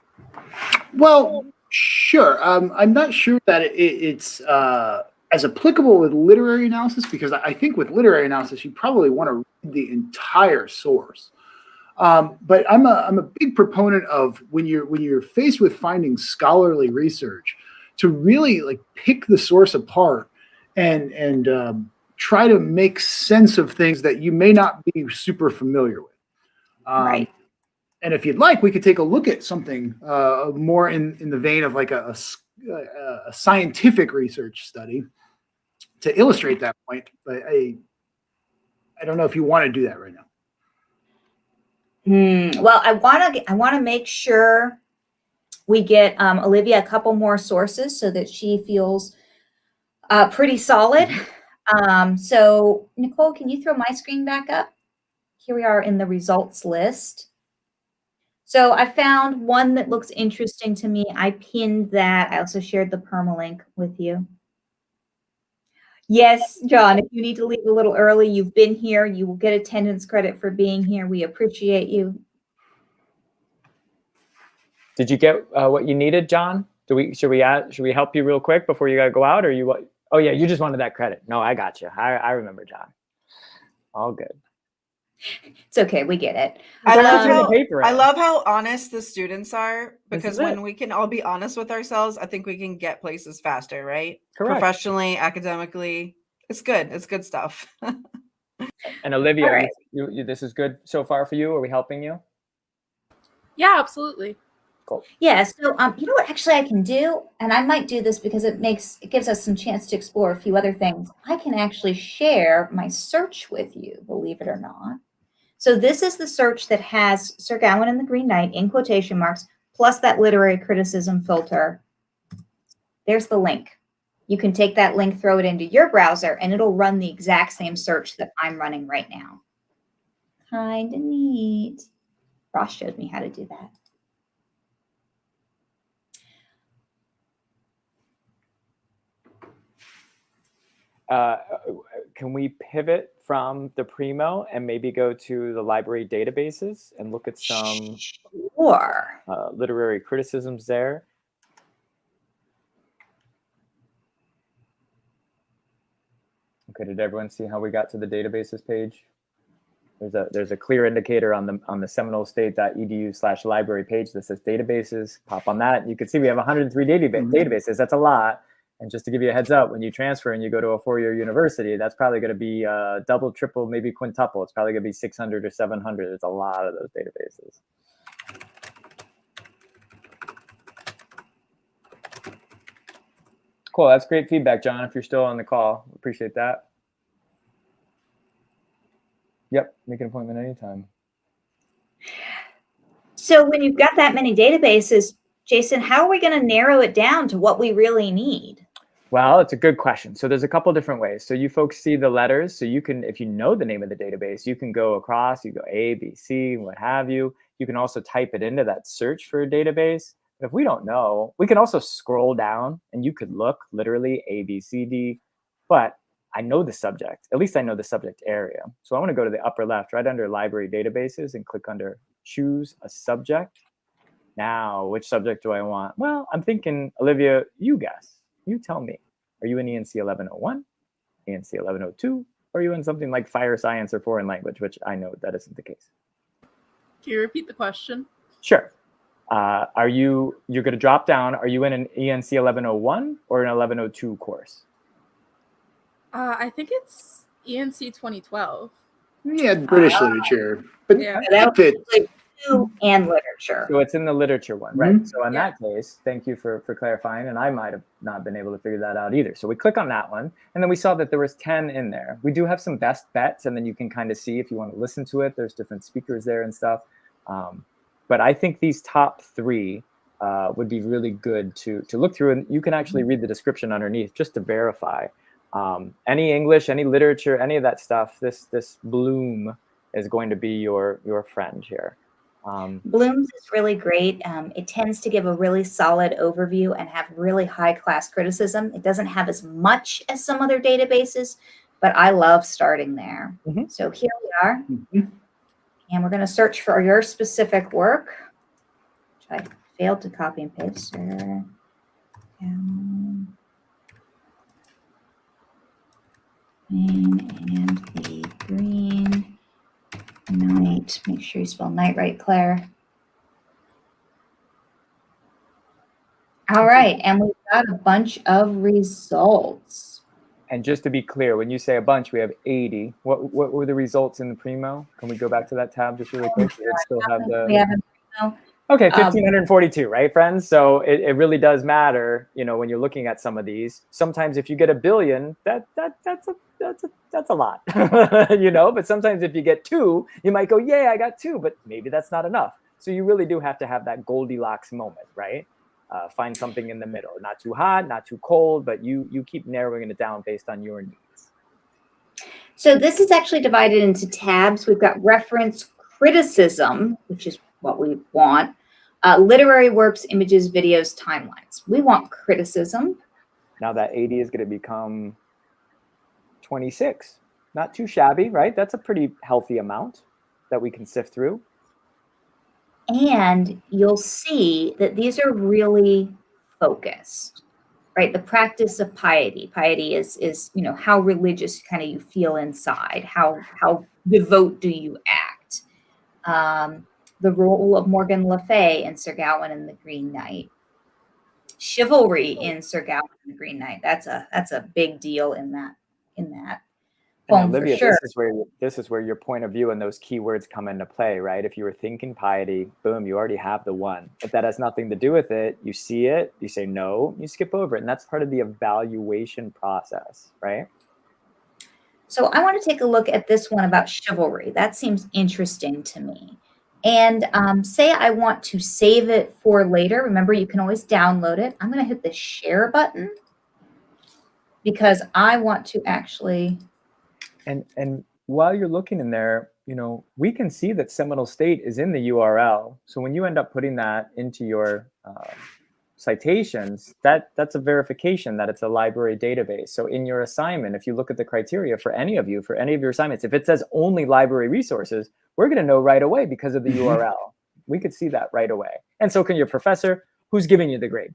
Well, sure. Um, I'm not sure that it, it's uh, as applicable with literary analysis because I think with literary analysis, you probably want to read the entire source. Um, but I'm a I'm a big proponent of when you're when you're faced with finding scholarly research, to really like pick the source apart and and um, try to make sense of things that you may not be super familiar with. Um, Right. And if you'd like, we could take a look at something uh, more in, in the vein of like a, a a- a scientific research study to illustrate that point. But I, I don't know if you want to do that right now. Hmm, Well, I want to I want to make sure we get um, Olivia a couple more sources so that she feels uh, pretty solid. Um, so Nicole, can you throw my screen back up? Here we are in the results list. So I found one that looks interesting to me. I pinned that. I also shared the permalink with you. Yes, John, if you need to leave a little early, you've been here. You will get attendance credit for being here. We appreciate you. Did you get uh, what you needed, John? Do we should we add, should we help you real quick before you gotta go out, or you? Oh yeah, you just wanted that credit. No, I got you. I I remember, John. All good. It's okay. We get it. I love turn how paper I love how honest the students are because when it. we can all be honest with ourselves, I think we can get places faster, right? Correct. Professionally, academically, it's good. It's good stuff. And Olivia, All right. you, you, this is good so far for you. Are we helping you? Yeah, absolutely. Cool. Yeah. So, um, you know what? Actually, I can do, and I might do this because it makes it gives us some chance to explore a few other things. I can actually share my search with you, believe it or not. So this is the search that has Sir Gawain and the Green Knight in quotation marks, plus that literary criticism filter. There's the link. You can take that link, throw it into your browser, and it'll run the exact same search that I'm running right now. Kind of neat. Ross showed me how to do that. Uh, can we pivot from the Primo and maybe go to the library databases and look at some Sure. uh, literary criticisms there? Okay, did everyone see how we got to the databases page? There's a there's a clear indicator on the on the seminolestate.edu slash library page that says databases. Pop on that. You can see we have 103 database, Mhm. databases. That's a lot. And just to give you a heads up, when you transfer and you go to a four-year university, that's probably going to be uh, double, triple, maybe quintuple. It's probably going to be 600 or 700. It's a lot of those databases. Cool. That's great feedback, John. If you're still on the call, appreciate that. Yep, make an appointment anytime. So when you've got that many databases, Jason, how are we going to narrow it down to what we really need? Well, it's a good question. So there's a couple different ways. So you folks see the letters. So you can, if you know the name of the database, you can go across, you go A, B, C, what have you. You can also type it into that search for a database. But if we don't know, we can also scroll down and you could look literally A, B, C, D. But I know the subject, at least I know the subject area. So I want to go to the upper left, right under library databases and click under choose a subject. Now, which subject do I want? Well, I'm thinking, Olivia, you guess. You tell me. Are you in ENC 1101, ENC 1102, or are you in something like fire science or foreign language, which I know that isn't the case? Can you repeat the question? Sure. Uh, are you, you're going to drop down, are you in an ENC 1101 or an 1102 course? Uh, I think it's ENC 2012. Yeah, British Ah. literature, but Yeah. That fit. was two and literature. So it's in the literature one, right? Mhm. So in Yeah. that case, thank you for, for clarifying. And I might have not been able to figure that out either. So we click on that one, and then we saw that there was 10 in there. We do have some best bets, and then you can kind of see if you want to listen to it. There's different speakers there and stuff. Um, but I think these top three uh, would be really good to to look through, and you can actually read the description underneath just to verify. Um, any English, any literature, any of that stuff. This this Bloom is going to be your your friend here. Um, Bloom's is really great. Um, it tends to give a really solid overview and have really high class criticism. It doesn't have as much as some other databases, but I love starting there. Mhm. So here we are, Mhm. and we're going to search for your specific work, which I failed to copy and paste. Um, Green and the green knight. Make sure you spell knight right, Claire. All right, and we've got a bunch of results. And just to be clear, when you say a bunch, we have 80. What what were the results in the primo? Can we go back to that tab just really oh quick? Does it still have We the haven't. no. Okay, um, 1542, right, friends? So it, it really does matter, you know, when you're looking at some of these. Sometimes if you get a billion, that that that's a that's a that's a lot, you know. But sometimes if you get two, you might go, "Yeah, I got two, but maybe that's not enough. So you really do have to have that Goldilocks moment, right? Uh, find something in the middle, not too hot, not too cold, but you you keep narrowing it down based on your needs. So this is actually divided into tabs. We've got reference criticism, which is what we want, uh, literary works, images, videos, timelines. We want criticism. Now that 80 is going to become 26. Not too shabby, right? That's a pretty healthy amount that we can sift through. And you'll see that these are really focused, right? The practice of piety. Piety is is you know how religious kind of you feel inside. How how devout do you act? Um, the role of Morgan Le Fay in Sir Gawain and the Green Knight. Chivalry in Sir Gawain and the Green Knight. That's a that's a big deal in that in that poem uh, for Olivia, sure. this is where this is where your point of view and those keywords come into play, right? If you were thinking piety, boom, you already have the one. If that has nothing to do with it, you see it, you say no, you skip over it, and that's part of the evaluation process, right? So I want to take a look at this one about chivalry. That seems interesting to me. And um, say I want to save it for later. Remember, you can always download it. I'm going to hit the share button because I want to actually. And and while you're looking in there, you know, we can see that Seminole State is in the URL. So when you end up putting that into your uh, citations, that that's a verification that it's a library database. So in your assignment, if you look at the criteria for any of you, for any of your assignments, if it says only library resources, we're going to know right away because of the URL. We could see that right away. And so can your professor who's giving you the grade,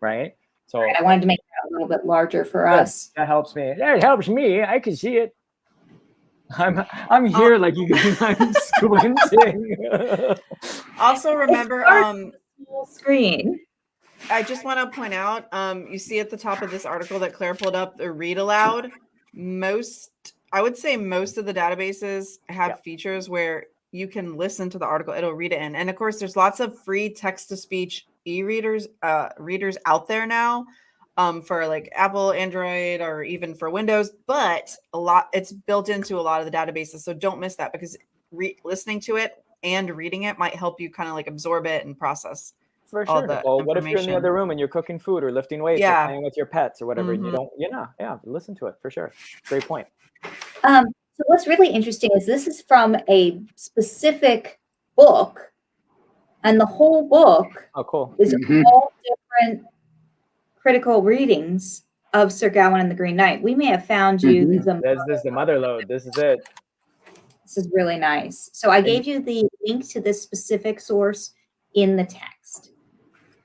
right? So I wanted to make that a little bit larger for Good. us. that helps me. That helps me. I can see it. I'm I'm here like you guys. I'm squinting. Also remember, um, Full screen. I just want to point out, um, you see at the top of this article that Claire pulled up, the read aloud. Most, I would say, most of the databases have features where you can listen to the article; it'll read it in. And of course, there's lots of free text-to-speech e-readers, uh, readers out there now, um, for like Apple, Android, or even for Windows. But a lot, it's built into a lot of the databases, so don't miss that because re- listening to it and reading it might help you kind of like absorb it and process. For all sure. the Well, what if you're in the other room and you're cooking food or lifting weights Yeah. or playing with your pets or whatever? And you Mhm. don't, you know, yeah, listen to it for sure. Great point. Um, so what's really interesting is this is from a specific book, and the whole book Oh, cool. is Mhm. all different critical readings of Sir Gawain and the Green Knight. We may have found you Mhm. the This, this is the mother lode. This is it. This is really nice. So I gave you the link to this specific source in the text.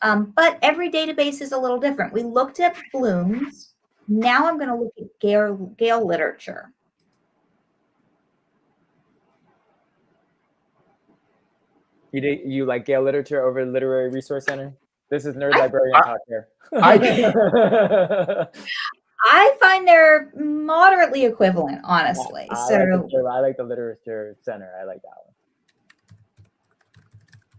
Um, but every database is a little different. We looked at Bloom's. Now I'm going to look at Gale, Gale literature. You did, you like Gale literature over Literary Resource Center? This is nerd I- librarian I- talk here. I- I find they're moderately equivalent, honestly. I, so like the, I like the literature center. I like that one.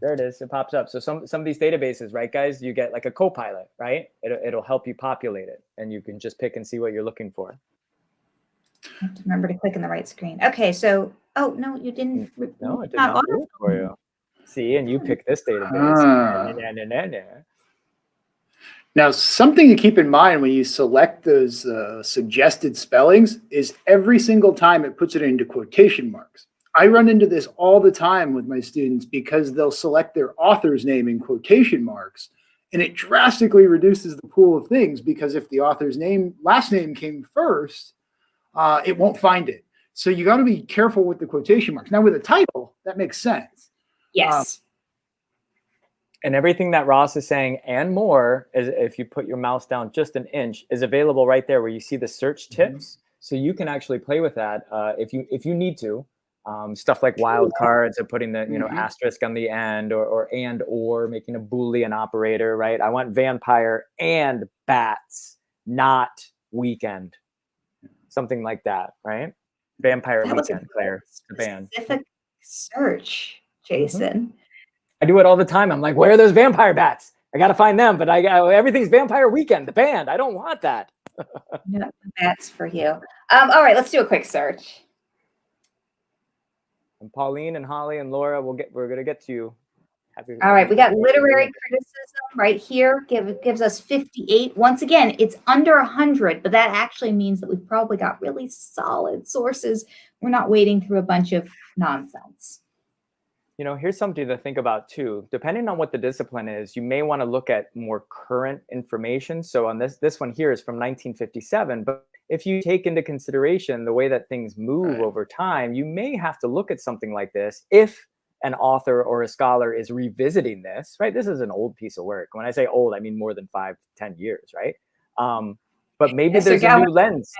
There it is. It pops up. So some some of these databases, right, guys? You get like a co-pilot, right? It'll, it'll help you populate it, and you can just pick and see what you're looking for. I have to remember to click in the right screen. Okay, so oh no, you didn't. Mm, no, it did not not auto- for you. See, and you pick this database. Ah. Nah, nah, nah, nah. Now, something to keep in mind when you select those uh, suggested spellings is every single time it puts it into quotation marks. I run into this all the time with my students because they'll select their author's name in quotation marks, and it drastically reduces the pool of things because if the author's name last name came first, uh, it won't find it. So you got to be careful with the quotation marks. Now, with a title, that makes sense. Yes. And everything that Ross is saying and more, is if you put your mouse down just an inch, is available right there where you see the search tips. So you can actually play with that uh, if you if you need to. Um, stuff like wildcards or putting the you know Mhm. asterisk on the end or, or and or making a boolean operator right i want vampire and bats not weekend something like that right vampire That weekend claire the band Specific search, Jason. I do it all the time. I'm like, where are those vampire bats? I got to find them, but I got everything's Vampire Weekend, the band. I don't want that. No, that's for you. Um, all right, let's do a quick search. And Pauline and Holly and Laura, we'll get. We're gonna get to you. Happy. All right, we got literary criticism right here. Give gives us 58. Once again, it's under 100, but that actually means that we've probably got really solid sources. We're not wading through a bunch of nonsense. You know, here's something to think about too. Depending on what the discipline is, you may want to look at more current information. So on this, this one here is from 1957, but if you take into consideration the way that things move Right. over time, you may have to look at something like this if an author or a scholar is revisiting this, right? This is an old piece of work. When I say old, I mean more than five, ten years, right? Um, but maybe Yes, there's a new lens.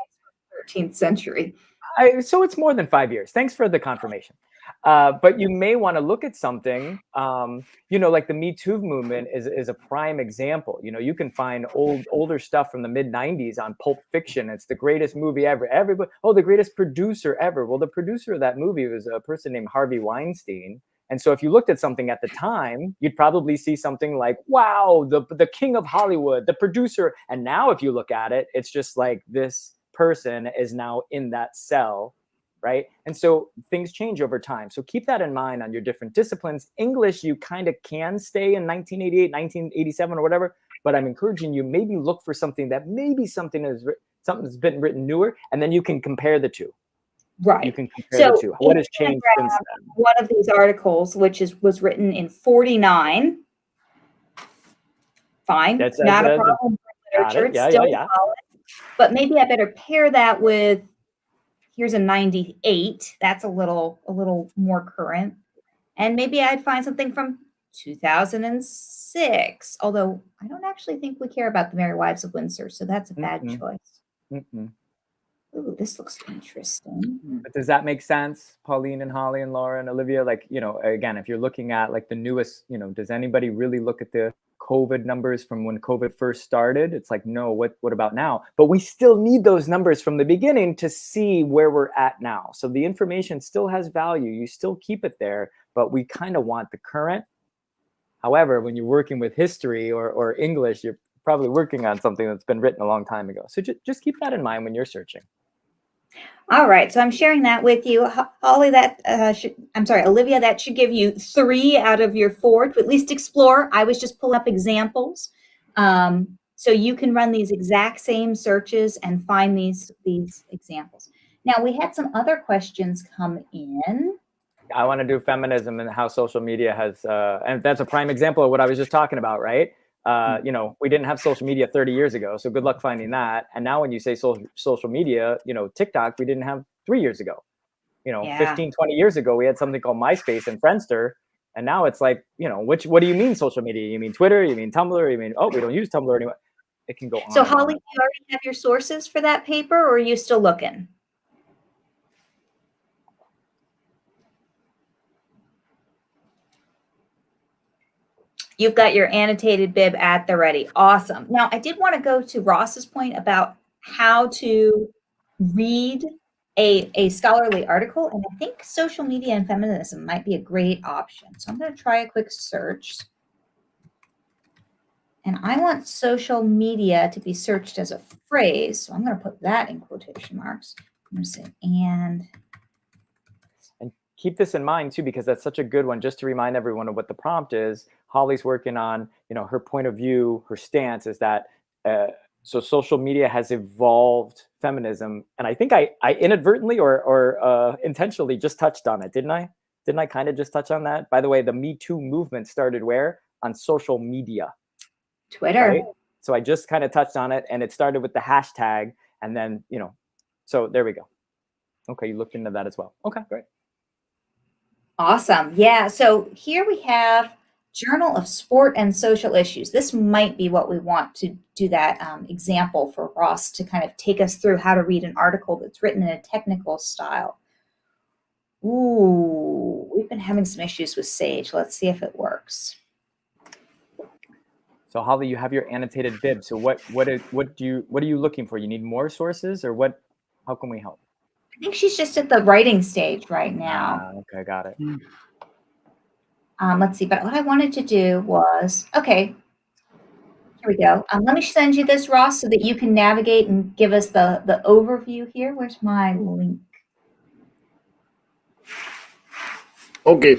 13th century. I, so it's more than five years. Thanks for the confirmation. Uh, but you may want to look at something, um, you know, like the Me Too movement is, is a prime example. You know, you can find old older stuff from the mid '90s on Pulp Fiction. It's the greatest movie ever. Everybody, oh, the greatest producer ever. Well, the producer of that movie was a person named Harvey Weinstein. And so, if you looked at something at the time, you'd probably see something like, "Wow, the the king of Hollywood, the producer." And now, if you look at it, it's just like this person is now in that cell right? And so things change over time. So keep that in mind on your different disciplines. English, you kind of can stay in 1988, 1987, or whatever. But I'm encouraging you maybe look for something that maybe something is something that's been written newer, and then you can compare the two. Right. You can compare the two. What has changed since then? One of these articles, which is was written in 49. Fine. That's- not a that's a- problem it. literature. It's Yeah, yeah, still yeah. solid. But maybe I better pair that with here's a 98. That's a little a little more current. And maybe I'd find something from 2006. Although I don't actually think we care about the Merry Wives of Windsor, so that's a bad Mm-mm. choice. Mm-mm. Ooh, this looks interesting. But does that make sense, Pauline and Holly and Laura and Olivia? Like, you know, again, if you're looking at like the newest, you know, does anybody really look at the COVID numbers from when COVID first started? It's like, no, what what about now? But we still need those numbers from the beginning to see where we're at now. So the information still has value. You still keep it there, but we kind of want the current. However, when you're working with history or, or English, you're probably working on something that's been written a long time ago. So ju- just keep that in mind when you're searching. All right, so I'm sharing that with you, Holly. That uh, should, I'm sorry, Olivia. That should give you three out of your four to at least explore. I was just pulling up examples, um, so you can run these exact same searches and find these these examples. Now we had some other questions come in. I want to do feminism and how social media has, uh, and that's a prime example of what I was just talking about, right? Uh, you know, we didn't have social media 30 years ago, so good luck finding that. And now, when you say social social media, you know, TikTok, we didn't have three years ago. You know, Yeah. 15, 20 years ago, we had something called MySpace and Friendster, and now it's like, you know, which what do you mean social media? You mean Twitter? You mean Tumblr? You mean oh, we don't use Tumblr anymore? It can go on. So. Holly, do you already have your sources for that paper, or are you still looking? You've got your annotated bib at the ready. Awesome. Now, I did want to go to Ross's point about how to read a, a scholarly article, and I think social media and feminism might be a great option. So I'm going to try a quick search. And I want social media to be searched as a phrase. So I'm going to put that in quotation marks. I'm going to say, and And keep this in mind too because that's such a good one just to remind everyone of what the prompt is holly's working on you know her point of view her stance is that uh, so social media has evolved feminism and i think i i inadvertently or or uh, intentionally just touched on it didn't i didn't i kind of just touch on that by the way the me too movement started where on social media Twitter. right so i just kind of touched on it and it started with the hashtag and then you know so there we go okay you looked into that as well okay great Awesome. Yeah. So here we have Journal of Sport and Social Issues. This might be what we want to do that um, example for Ross to kind of take us through how to read an article that's written in a technical style. Ooh, we've been having some issues with Sage. Let's see if it works. So Holly, you have your annotated bib. So what what is what do you what are you looking for? You need more sources or what how can we help? I think she's just at the writing stage right now. Ah, okay, got it. Um, let's see, but what I wanted to do was, okay, here we go. Um, let me send you this, Ross, so that you can navigate and give us the, the overview here. Where's my link? Okay.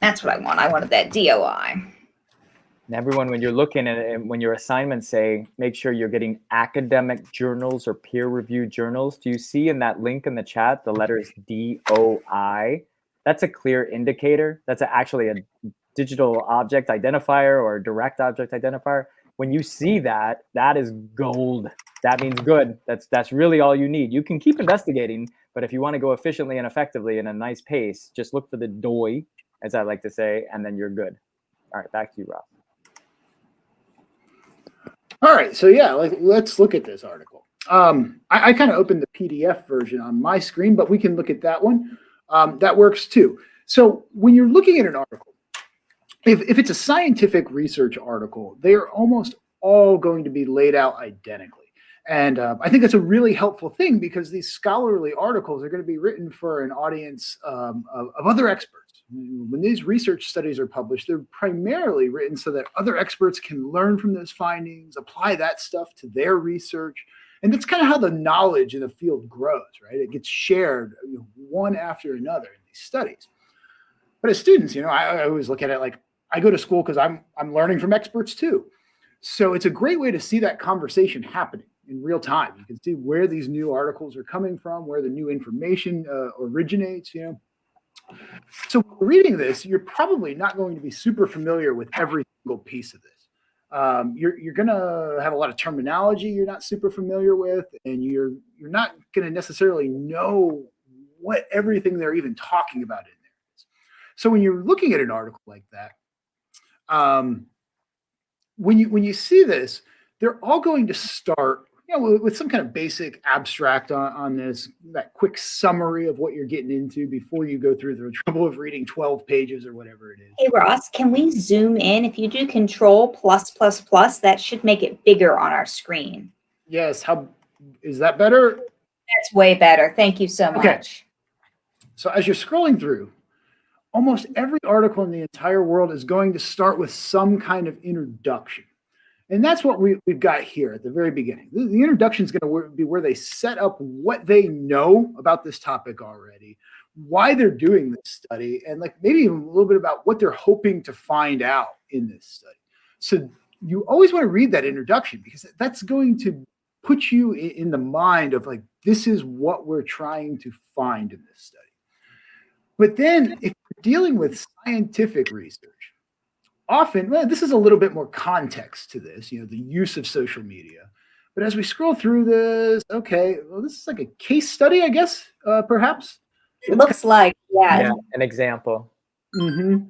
That's what I want. I wanted that DOI. And everyone, when you're looking at it, when your assignments say, make sure you're getting academic journals or peer-reviewed journals. Do you see in that link in the chat the letters DOI? That's a clear indicator. That's a, actually a digital object identifier or direct object identifier. When you see that, that is gold. That means good. That's that's really all you need. You can keep investigating, but if you want to go efficiently and effectively in a nice pace, just look for the DOI, as I like to say, and then you're good. All right, back to you, Rob. All right, so yeah, like, let's look at this article. Um, I, I kind of opened the PDF version on my screen, but we can look at that one. Um, that works too. So when you're looking at an article, if, if it's a scientific research article, they are almost all going to be laid out identically. And uh, I think that's a really helpful thing because these scholarly articles are going to be written for an audience um, of, of other experts. When these research studies are published, they're primarily written so that other experts can learn from those findings, apply that stuff to their research. And that's kind of how the knowledge in the field grows, right? It gets shared you know, one after another in these studies. But as students, you know, I, I always look at it like I go to school because I'm I'm learning from experts too. So it's a great way to see that conversation happening in real time. You can see where these new articles are coming from, where the new information uh, originates, you know. So reading this, you're probably not going to be super familiar with every single piece of this. Um, you're you're gonna have a lot of terminology you're not super familiar with, and you're you're not gonna necessarily know what everything they're even talking about in there is. So when you're looking at an article like that, um, when you when you see this, they're all going to start you know, with, some kind of basic abstract on, on this, that quick summary of what you're getting into before you go through the trouble of reading 12 pages or whatever it is. Hey Ross, can we zoom in? If you do control plus plus plus, that should make it bigger on our screen. Yes, how is that better? That's way better. Thank you so much. Okay. much. So as you're scrolling through, almost every article in the entire world is going to start with some kind of introduction. And that's what we, we've got here at the very beginning. The, the introduction is going to be where they set up what they know about this topic already, why they're doing this study, and like maybe even a little bit about what they're hoping to find out in this study. So you always want to read that introduction because that's going to put you in, in the mind of like, this is what we're trying to find in this study. But then if you're dealing with scientific research, often, well, this is a little bit more context to this, you know, the use of social media. But as we scroll through this, okay, well, this is like a case study, I guess, uh, perhaps. It looks like, yeah. Yeah, an example. Mm -hmm.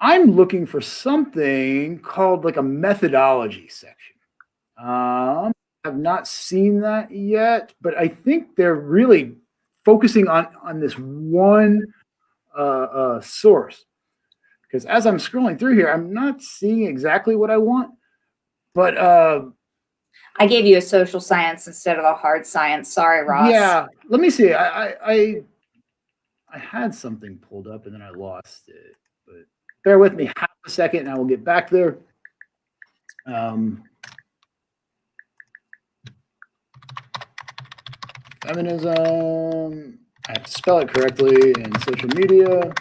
I'm looking for something called like a methodology section. Um, I've not seen that yet, but I think they're really focusing on on this one uh, uh, source. Because as I'm scrolling through here, I'm not seeing exactly what I want, but uh, I gave you a social science instead of a hard science. Sorry, Ross. yeah. Let me see. I, I I I had something pulled up and then I lost it. But bear with me half a second, and I will get back there. Um, feminism. I have to spell it correctly in social media.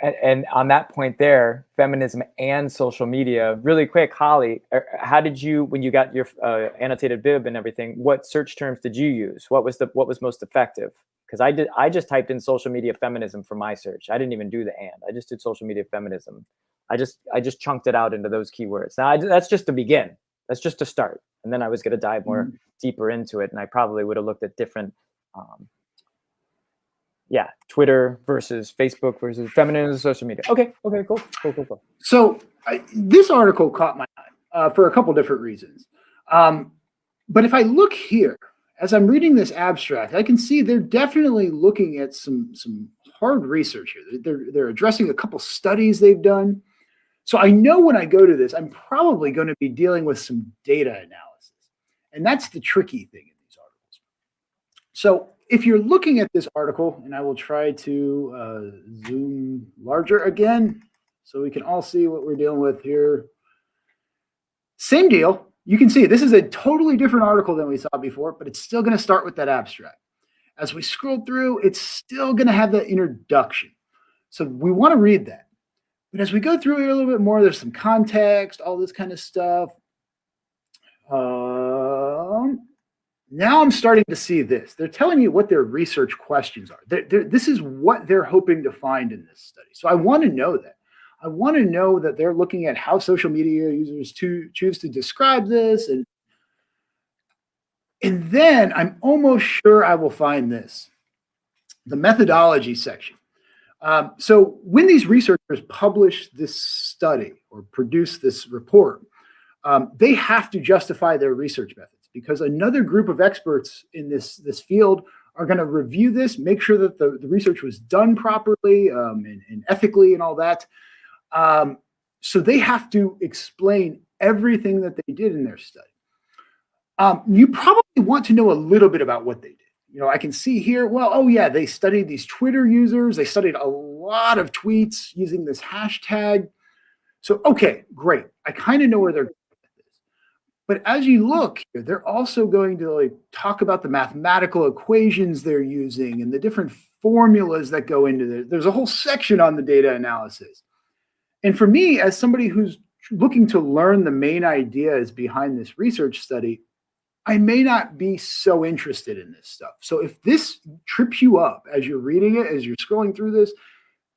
And, and on that point there, feminism and social media, really quick, Holly, uh, how did you, when you got your uh, annotated bib and everything, what search terms did you use? What was the, what was most effective? Because I did, I just typed in social media feminism for my search. I didn't even do the and, I just did social media feminism. I just, I just chunked it out into those keywords. Now I, that's just to begin. That's just to start. And then I was going to dive more deeper into it. And I probably would have looked at different, um, yeah, Twitter versus Facebook versus feminism, social media. Okay, okay, cool, cool, cool, cool. So I, this article caught my eye uh, for a couple different reasons. Um, but if I look here, as I'm reading this abstract, I can see they're definitely looking at some some hard research here. They're they're addressing a couple studies they've done. So I know when I go to this, I'm probably going to be dealing with some data analysis, and that's the tricky thing in these articles. So if you're looking at this article, and I will try to uh, zoom larger again so we can all see what we're dealing with here. Same deal. You can see this is a totally different article than we saw before, but it's still going to start with that abstract. As we scroll through, it's still going to have the introduction. So we want to read that. But as we go through here a little bit more, there's some context, all this kind of stuff. Um, now I'm starting to see this. They're telling you what their research questions are. They're, they're, this is what they're hoping to find in this study. So I want to know that. I want to know that they're looking at how social media users to choose to describe this. And, and then I'm almost sure I will find this, the methodology section. Um, so when these researchers publish this study or produce this report, um, they have to justify their research methods because another group of experts in this, this field are going to review this, make sure that the, the research was done properly um, and, and, ethically and all that. Um, so they have to explain everything that they did in their study. Um, you probably want to know a little bit about what they did. You know, I can see here, well, oh yeah, they studied these Twitter users. They studied a lot of tweets using this hashtag. So, okay, great. I kind of know where they're. But as you look they're also going to like talk about the mathematical equations they're using and the different formulas that go into it. There's a whole section on the data analysis. And for me, as somebody who's looking to learn the main ideas behind this research study, I may not be so interested in this stuff. So if this trips you up as you're reading it, as you're scrolling through this,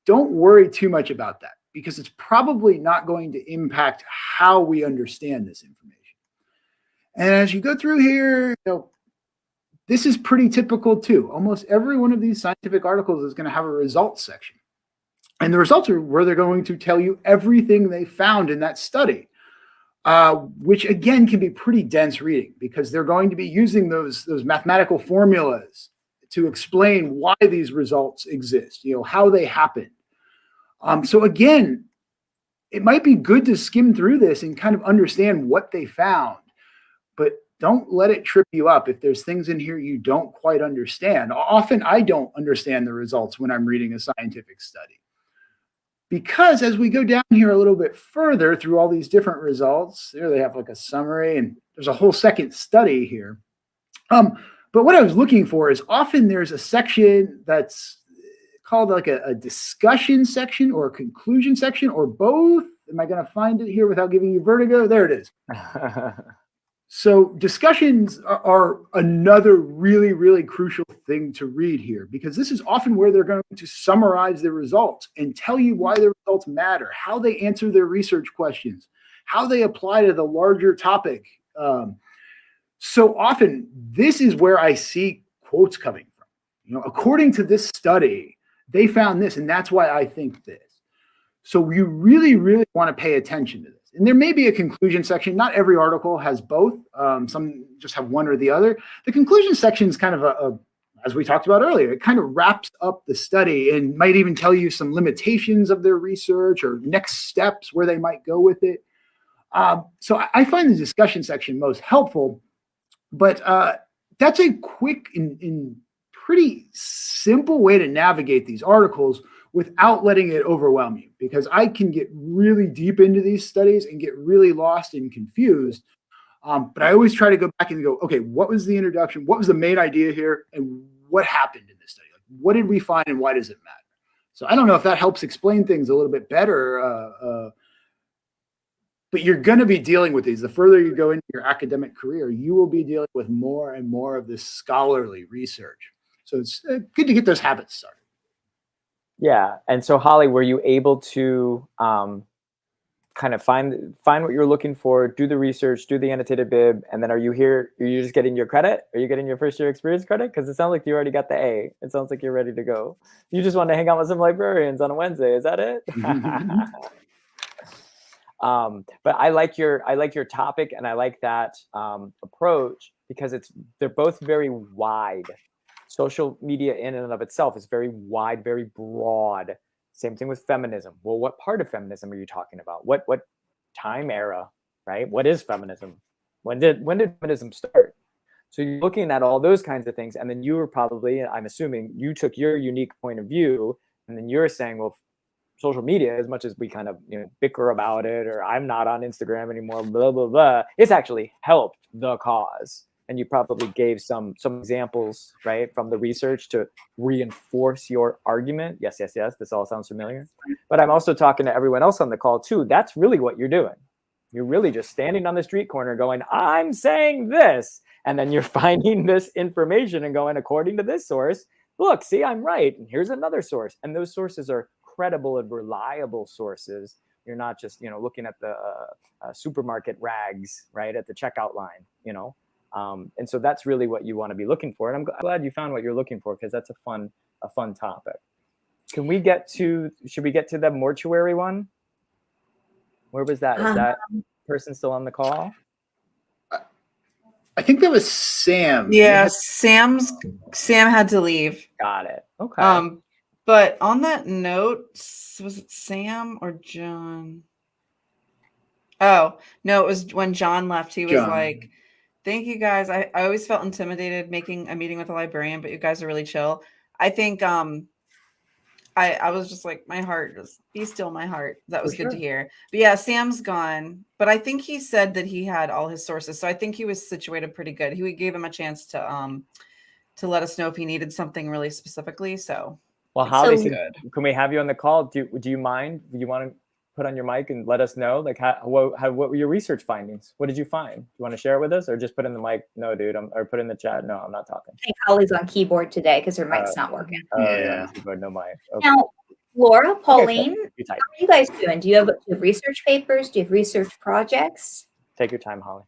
don't worry too much about that because it's probably not going to impact how we understand this information. And as you go through here, you know, this is pretty typical too. Almost every one of these scientific articles is going to have a results section. And the results are where they're going to tell you everything they found in that study uh, which again can be pretty dense reading because they're going to be using those, those mathematical formulas to explain why these results exist, you know, how they happen. Um, so again, it might be good to skim through this and kind of understand what they found, don't let it trip you up if there's things in here you don't quite understand. Often I don't understand the results when I'm reading a scientific study because as we go down here a little bit further through all these different results, there they have like a summary and there's a whole second study here. Um, but what I was looking for is often there's a section that's called like a, a discussion section or a conclusion section or both. Am I going to find it here without giving you vertigo? There it is. So discussions are, another really, really crucial thing to read here because this is often where they're going to summarize the results and tell you why the results matter, how they answer their research questions, how they apply to the larger topic. Um, so often this is where I see quotes coming from. You know, according to this study, they found this and that's why I think this. So you really, really want to pay attention to this. And there may be a conclusion section. Not every article has both. Um, some just have one or the other. The conclusion section is kind of a, a, as we talked about earlier, it kind of wraps up the study and might even tell you some limitations of their research or next steps where they might go with it. Um, so I, find the discussion section most helpful, but uh, that's a quick and, and pretty simple way to navigate these articles without letting it overwhelm you because I can get really deep into these studies and get really lost and confused. Um, but I always try to go back and go, okay, what was the introduction? What was the main idea here? And what happened in this study? Like, what did we find and why does it matter? So I don't know if that helps explain things a little bit better. Uh, uh, but you're going to be dealing with these. The further you go into your academic career, you will be dealing with more and more of this scholarly research. So it's uh, good to get those habits started. Yeah. And so Holly, were you able to um, kind of find find what you're looking for, do the research, do the annotated bib, and then are you here? Are you just getting your credit? Are you getting your first year experience credit? Because it sounds like you already got the A. It sounds like you're ready to go. You just want to hang out with some librarians on a Wednesday. Is that it? um, but I like your I like your topic and I like that um, approach because it's they're both very wide social media in and of itself is very wide, very broad. Same thing with feminism. Well, what part of feminism are you talking about? What what time era, right? What is feminism? When did when did feminism start? So you're looking at all those kinds of things, and then you were probably, I'm assuming, you took your unique point of view, and then you're saying, well, social media, as much as we kind of you know bicker about it, or I'm not on Instagram anymore, blah blah blah, it's actually helped the cause and you probably gave some some examples right from the research to reinforce your argument. Yes yes yes this all sounds familiar. But i'm also talking to everyone else on the call too. That's really what you're doing. You're really just standing on the street corner going i'm saying this and then you're finding this information and going according to this source look see i'm right and here's another source. And those sources are credible and reliable sources. You're not just you know looking at the uh, uh, supermarket rags right at the checkout line you know um, and so that's really what you want to be looking for. And I'm glad you found what you're looking for because that's a fun, a fun topic. Can we get to, should we get to the mortuary one? Where was that? Is that, person still on the call? I think that was Sam. Yeah, Sam's Sam had to leave. Got it. Okay. Um, but on that note, was it Sam or John? Oh no, it was when John left. He was John. like, "Thank you guys. I, I always felt intimidated making a meeting with a librarian, but you guys are really chill." I think um, I I was just like, my heart just be still, my heart. That For was good to hear. But yeah, Sam's gone. But I think he said that he had all his sources, so I think he was situated pretty good. He we gave him a chance to um to let us know if he needed something really specifically. So well, it's Holly, so- can, good. can we have you on the call? Do do you mind? Do you want to put on your mic and let us know? Like, how what how, what were your research findings? What did you find? Do you want to share it with us, or just put in the mic? No, dude. I'm, or put in the chat. No, I'm not talking. I think Holly's on keyboard today because her mic's Uh, not working. Oh, Yeah. keyboard, no mic. Okay, Now, Laura, Pauline, you how are you guys doing? Do you have, do you have research papers? Do you have research projects? Take your time, Holly.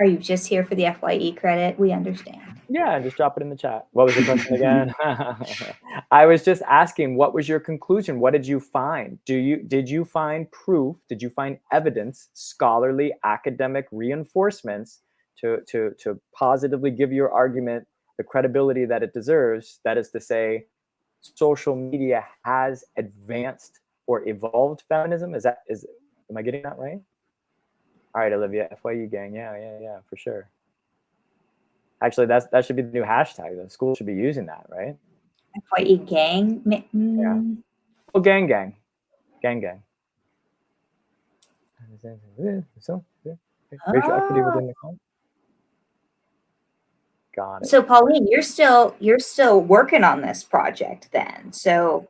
Are you just here for the FYE credit? We understand. Yeah, just drop it in the chat. What was the question again? I was just asking, what was your conclusion? What did you find? Do you did you find proof? Did you find evidence, scholarly, academic reinforcements to to to positively give your argument the credibility that it deserves? That is to say, social media has advanced or evolved feminism. Is that is am I getting that right? All right, Olivia, FYE gang. Yeah, yeah, yeah, for sure. Actually, that's that should be the new hashtag. The school should be using that, right? FYE gang? mm, Oh, gang, gang, gang, gang. So, yeah, racial equity within the club. Got it. So Pauline, you're still you're still working on this project then. So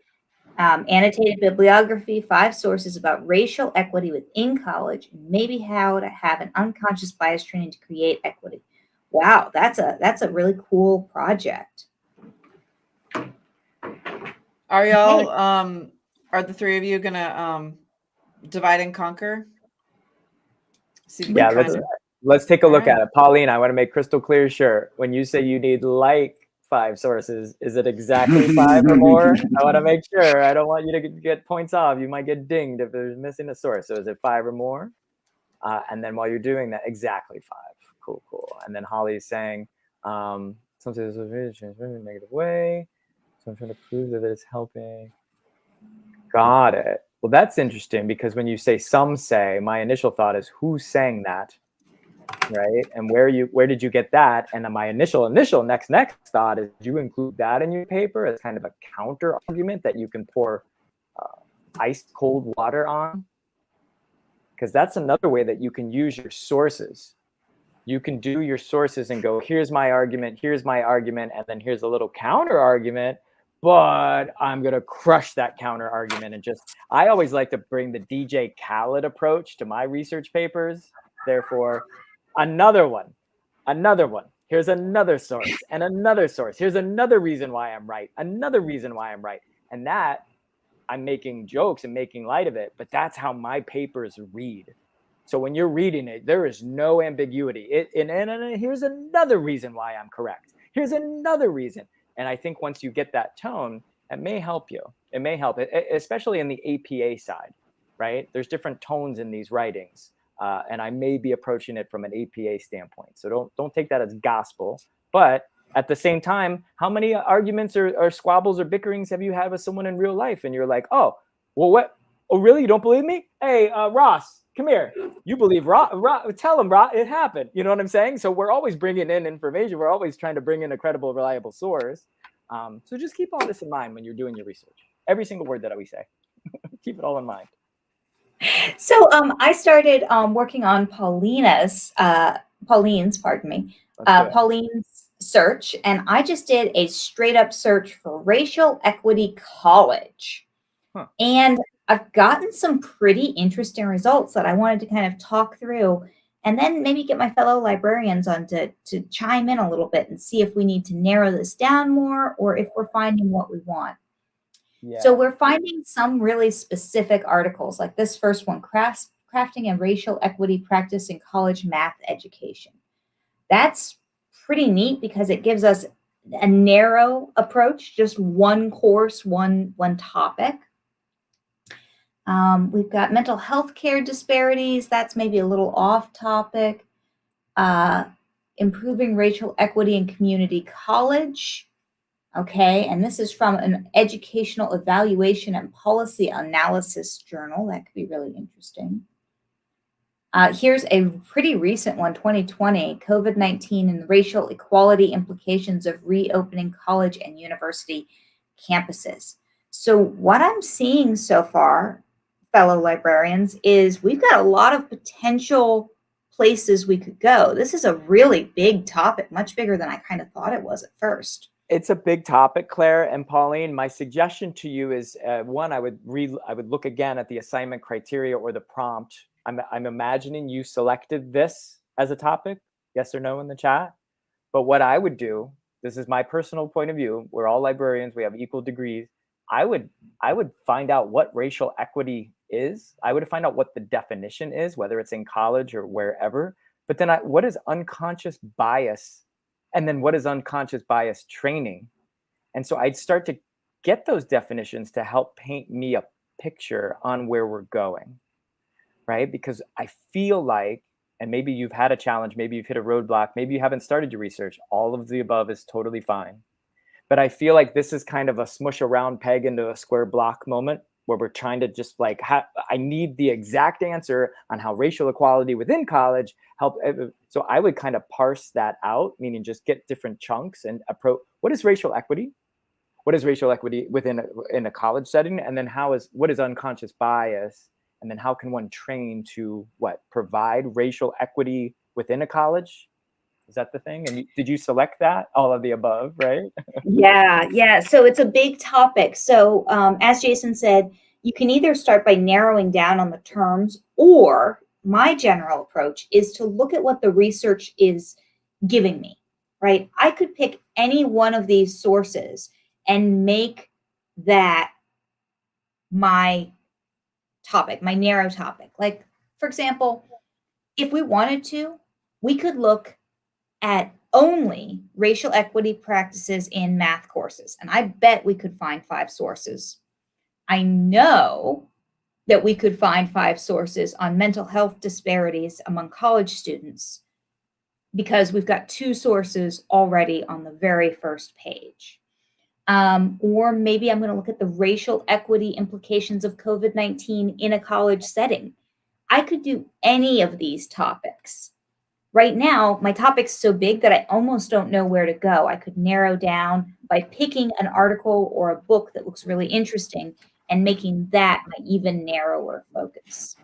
um, annotated bibliography, five sources about racial equity within college, and maybe how to have an unconscious bias training to create equity. Wow, that's a that's a really cool project. Are y'all um are the three of you gonna um divide and conquer? See Yeah, let's of- let's take a look Alright. at it. Pauline, I want to make crystal clear. Sure, when you say you need like five sources, is it exactly five or more? I want to make sure. I don't want you to get- get points off. You might get dinged if there's missing a source. So is it five or more? Uh, and then while you're doing that, exactly five. Cool, cool. And then Holly's saying um, transmitted in a negative way. So I'm trying to prove that it's helping. Got it. Well, that's interesting because when you say some say, my initial thought is who's saying that, right? And where you where did you get that? And then my initial initial next next thought is you include that in your paper as kind of a counter argument that you can pour uh, ice cold water on? Because that's another way that you can use your sources. You can do your sources and go, here's my argument, here's my argument, and then here's a little counter argument but I'm gonna crush that counter argument and just I always like to bring the DJ Khaled approach to my research papers. Therefore, another one, another one. Here's another source and another source. Here's another reason why I'm right. Another reason why I'm right. And that I'm making jokes and making light of it, but that's how my papers read. So when you're reading it, there is no ambiguity. It, and, and, and here's another reason why I'm correct. Here's another reason. And I think once you get that tone, it may help you. It may help, it, especially in the APA side, right? There's different tones in these writings, uh, and I may be approaching it from an APA standpoint. So don't don't take that as gospel. But at the same time, how many arguments or, or squabbles or bickerings have you had with someone in real life? And you're like, oh, well, what? Oh, really? You don't believe me? Hey, uh, Ross, come here. You believe Ross? Ro- tell him, Ross, it happened. You know what I'm saying? So we're always bringing in information. We're always trying to bring in a credible, reliable source. Um, so just keep all this in mind when you're doing your research. Every single word that we say, keep it all in mind. So um, I started um, working on Paulina's, uh, Pauline's, pardon me, uh. Pauline's search, and I just did a straight up search for racial equity college. Huh. And I've gotten some pretty interesting results that I wanted to kind of talk through and then maybe get my fellow librarians on to, to chime in a little bit and see if we need to narrow this down more or if we're finding what we want. yeah. So we're finding some really specific articles, like this first one, crafts, crafting and racial equity practice in college math education. That's pretty neat because it gives us a narrow approach, just one course, one one topic. Um, we've got mental health care disparities. That's maybe a little off topic. Uh, improving racial equity in community college. Okay, and this is from an educational evaluation and policy analysis journal. That could be really interesting. Uh, here's a pretty recent one, 2020, COVID-19 and racial equality implications of reopening college and university campuses. So what I'm seeing so far, fellow librarians, is we've got a lot of potential places we could go. This is a really big topic, much bigger than I kind of thought it was at first. It's a big topic, Claire and Pauline. My suggestion to you is uh, one, I would read, I would look again at the assignment criteria or the prompt. I'm, I'm imagining you selected this as a topic, yes or no in the chat. But what I would do, this is my personal point of view. We're all librarians. We have equal degrees. I would, I would find out what racial equity is. I would find out what the definition is, whether it's in college or wherever. But then I, what is unconscious bias and then what is unconscious bias training? And so I'd start to get those definitions to help paint me a picture on where we're going, right? Because I feel like, and maybe you've had a challenge, maybe you've hit a roadblock, maybe you haven't started your research. All of the above is totally fine. But I feel like this is kind of a smush a round peg into a square block moment where we're trying to just like, I need the exact answer on how racial equality within college help. Eh, eh, so I would kind of parse that out, meaning just get different chunks and approach, what is racial equity? What is racial equity within in a college setting? And then how is, what is unconscious bias? And then how can one train to what, provide racial equity within a college? Is that the thing? And did you select that? All of the above, right? yeah, yeah. So it's a big topic. So um, as Jason said, you can either start by narrowing down on the terms or my general approach is to look at what the research is giving me, right? I could pick any one of these sources and make that my topic, my narrow topic. Like, for example, if we wanted to, we could look at only racial equity practices in math courses. And I bet we could find five sources. I know that we could find five sources on mental health disparities among college students because we've got two sources already on the very first page. Um, or maybe I'm going to look at the racial equity implications of COVID-19 in a college setting. I could do any of these topics. Right now, my topic's so big that I almost don't know where to go. I could narrow down by picking an article or a book that looks really interesting and making that my even narrower focus.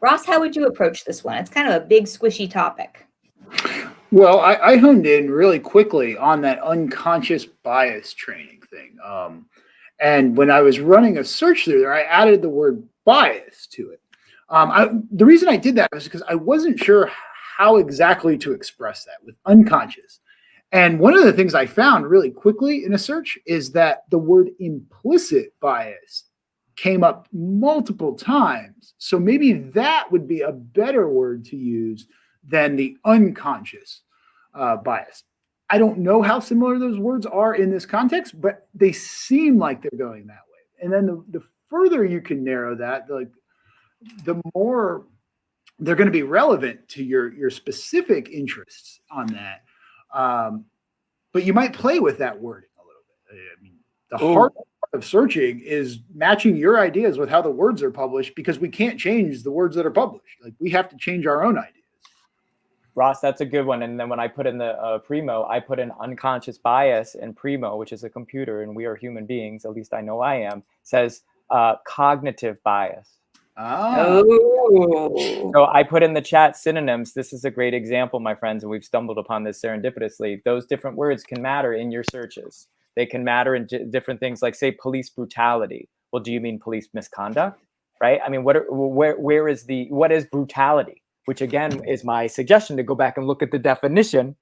Ross, how would you approach this one? It's kind of a big squishy topic. Well, I, I honed in really quickly on that unconscious bias training thing. Um, and when I was running a search through there, I added the word bias to it. Um, I, the reason I did that was because I wasn't sure how exactly to express that with unconscious. And one of the things I found really quickly in a search is that the word implicit bias came up multiple times. So maybe that would be a better word to use than the unconscious uh, bias. I don't know how similar those words are in this context, but they seem like they're going that way. And then the, the further you can narrow that, like the more they're going to be relevant to your your specific interests on that. Um, but you might play with that wording a little bit. I mean, the Ooh. hard part of searching is matching your ideas with how the words are published because we can't change the words that are published. Like we have to change our own ideas. Ross, that's a good one. And then when I put in the uh, Primo, I put in unconscious bias in Primo, which is a computer and we are human beings, at least I know I am, says uh, cognitive bias. Oh. So I put in the chat synonyms. This is a great example, my friends, and we've stumbled upon this serendipitously. Those different words can matter in your searches. They can matter in different things, like say police brutality. Well, do you mean police misconduct? Right? I mean, what? Are, where? Where is the? What is brutality? Which again is my suggestion to go back and look at the definition,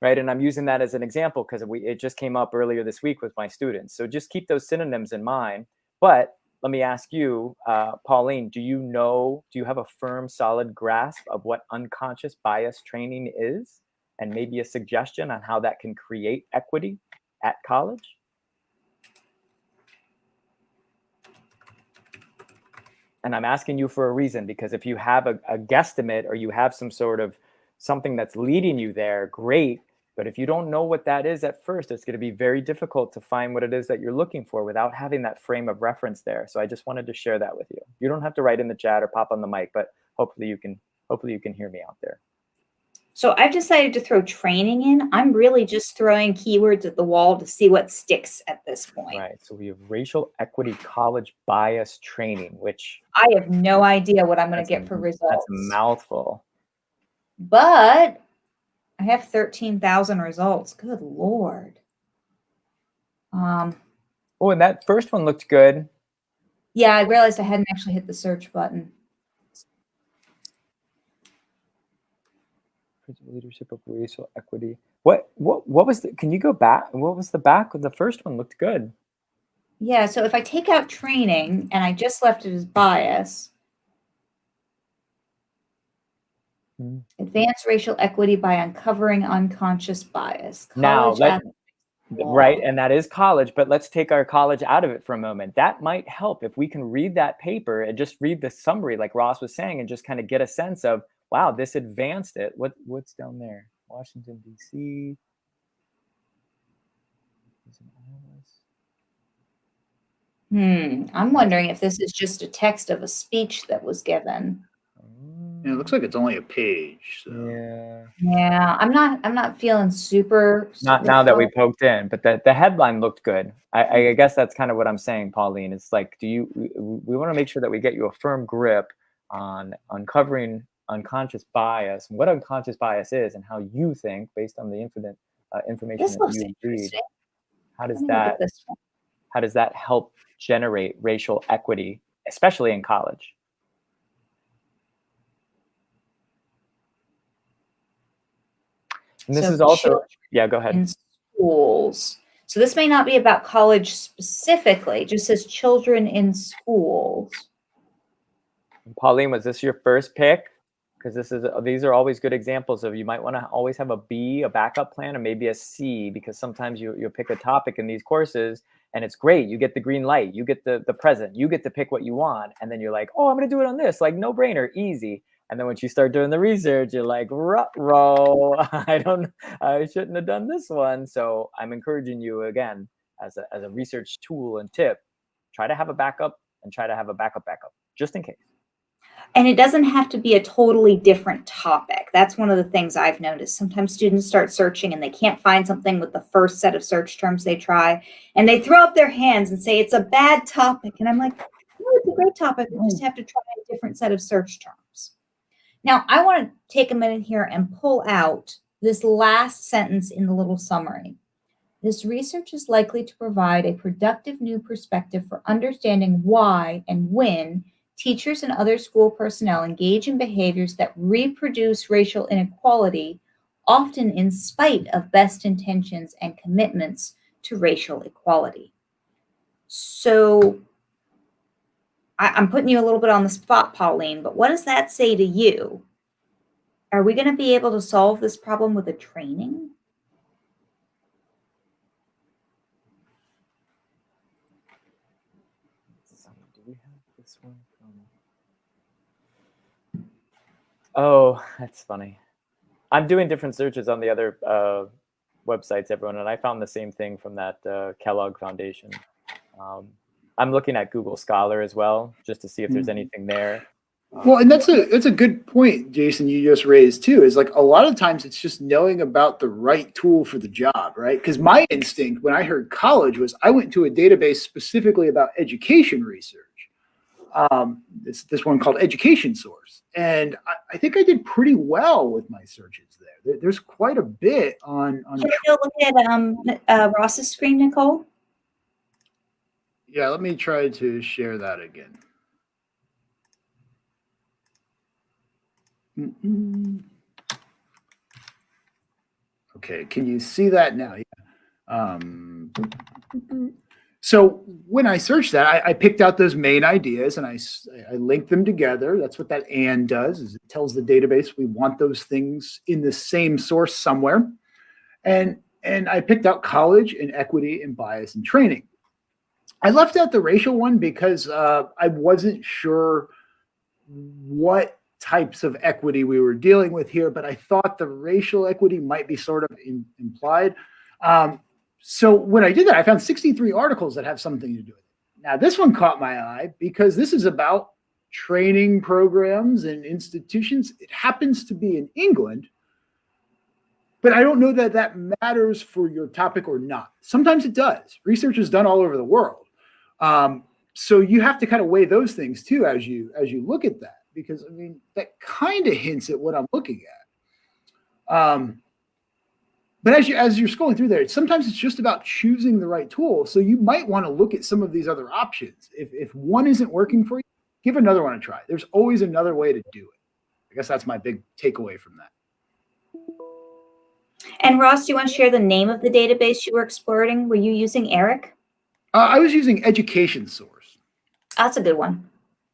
right? And I'm using that as an example because we it just came up earlier this week with my students. So just keep those synonyms in mind. But let me ask you, uh, Pauline, do you know, do you have a firm, solid grasp of what unconscious bias training is? And maybe a suggestion on how that can create equity at college? and I'm asking you for a reason because if you have a, a guesstimate or you have some sort of something that's leading you there, great. But if you don't know what that is at first, it's going to be very difficult to find what it is that you're looking for without having that frame of reference there. So I just wanted to share that with you. You don't have to write in the chat or pop on the mic, but hopefully you can hopefully you can hear me out there. So I've decided to throw training in. I'm really just throwing keywords at the wall to see what sticks at this point. Right. So we have racial equity college bias training, which I have no idea what I'm going to a- get for results. that's a mouthful. But I have 13,000 results. Good Lord. Um, Oh, and that first one looked good. yeah, I realized I hadn't actually hit the search button. Principal leadership of racial equity. What what what was the can you go back? What was the back? Of the first one looked good. Yeah, so if I take out training and I just left it as bias, Hmm. advance racial equity by uncovering unconscious bias. Now, College let- Right, and that is college, but let's take our college out of it for a moment. That might help if we can read that paper and just read the summary, like Ross was saying, and just kind of get a sense of, wow, this advanced it. What what's down there? Washington D.C. Is it Iowa? Hmm. I'm wondering if this is just a text of a speech that was given. Yeah, it looks like it's only a page. So. Yeah. Yeah, I'm not. I'm not feeling super. Not super now that we poked in, but the, the headline looked good. I, I guess that's kind of what I'm saying, Pauline. It's like, do you? We, we want to make sure that we get you a firm grip on uncovering unconscious bias, what unconscious bias is, and how you think based on the infinite uh, information This that looks you read. interesting. How does Let me look at that? How does that help generate racial equity, especially in college? And this So is also, yeah. Go ahead. in schools. So this may not be about college specifically. Just says children in schools. Pauline, was this your first pick? Because this is these are always good examples of you might want to always have a B, a backup plan, and maybe a C because sometimes you you'll pick a topic in these courses and it's great. You get the green light, you get the the present, you get to pick what you want, and then you're like, oh, I'm gonna do it on this, like no brainer, easy. And then once you start doing the research, you're like, row, I don't, I shouldn't have done this one. So I'm encouraging you again as a as a research tool and tip, try to have a backup and try to have a backup backup just in case. And it doesn't have to be a totally different topic. That's one of the things I've noticed. Sometimes students start searching and they can't find something with the first set of search terms they try. And they throw up their hands and say, it's a bad topic. And I'm like, no, it's a great topic. We just mm. have to try a different set of search terms. Now, I want to take a minute here and pull out this last sentence in the little summary. This research is likely to provide a productive new perspective for understanding why and when teachers and other school personnel engage in behaviors that reproduce racial inequality, often in spite of best intentions and commitments to racial equality. So I, I'm putting you a little bit on the spot, Pauline, but what does that say to you? Are we going to be able to solve this problem with a training? Do we have this one? Oh, that's funny. I'm doing different searches on the other uh, websites, everyone, and I found the same thing from that uh, Kellogg Foundation. Um, I'm looking at Google Scholar as well, just to see if there's Mhm. anything there. Well, and that's a that's a good point, Jason. You just raised too. Is like a lot of times it's just knowing about the right tool for the job, right? Because my instinct when I heard college was I went to a database specifically about education research. Um, it's this one called Education Source, and I, I think I did pretty well with my searches there. there. There's quite a bit on on. Can we go look at um, uh, Ross's screen, Nicole? Yeah, let me try to share that again. Mm-mm. Okay, can you see that now? Yeah. Um, so when I searched that, I, I picked out those main ideas and I, I linked them together. That's what that and does is it tells the database we want those things in the same source somewhere. And and I picked out college and equity and bias and training. I left out the racial one because uh, I wasn't sure what types of equity we were dealing with here, but I thought the racial equity might be sort of in, implied. Um, so when I did that, I found 63 articles that have something to do with it. Now, this one caught my eye because this is about training programs and institutions. It happens to be in England, but I don't know that that matters for your topic or not. Sometimes it does. Research is done all over the world. Um, so you have to kind of weigh those things too as you as you look at that because I mean that kind of hints at what I'm looking at. Um, but as you as you're scrolling through there, sometimes it's just about choosing the right tool. So you might want to look at some of these other options. If if one isn't working for you, give another one a try. There's always another way to do it. I guess that's my big takeaway from that. And Ross, do you want to share the name of the database you were exploring? Were you using ERIC? Uh, I was using Education Source. That's a good one.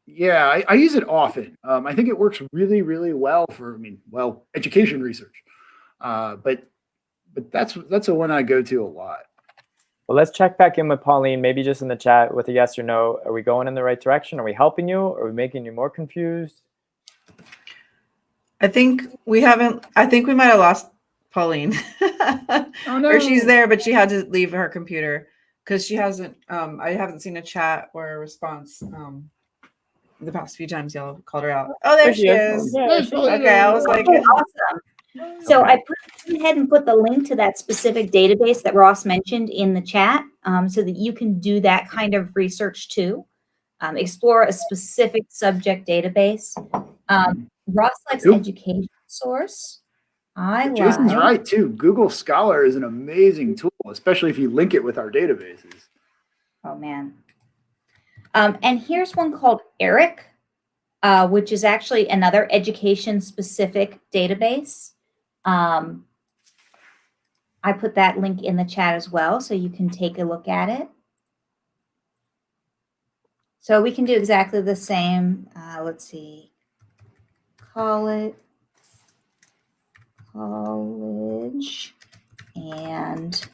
Yeah, I, I use it often. Um, I think it works really, really well for, I mean, well, education research. Uh, but but that's that's a one I go to a lot. Well, let's check back in with Pauline, maybe just in the chat with a yes or no. Are we going in the right direction? Are we helping you? Are we making you more confused? I think we haven't. I think we might have lost Pauline, Oh, no. or she's there, but she had to leave her computer because she hasn't. Um, I haven't seen a chat or a response. Um, the past few times y'all called her out. Oh, there she is. Yes, well, Okay, I was like, Awesome. So I put went ahead and put the link to that specific database that Ross mentioned in the chat um, so that you can do that kind of research too. Um, explore a specific subject database. Um, Ross likes Cool. education source. I Jason's like- right too. Google Scholar is an amazing tool, especially if you link it with our databases. Oh man. Um, and here's one called ERIC, uh, which is actually another education specific database. Um, I put that link in the chat as well, so you can take a look at it. So we can do exactly the same. Uh, let's see. Call it college and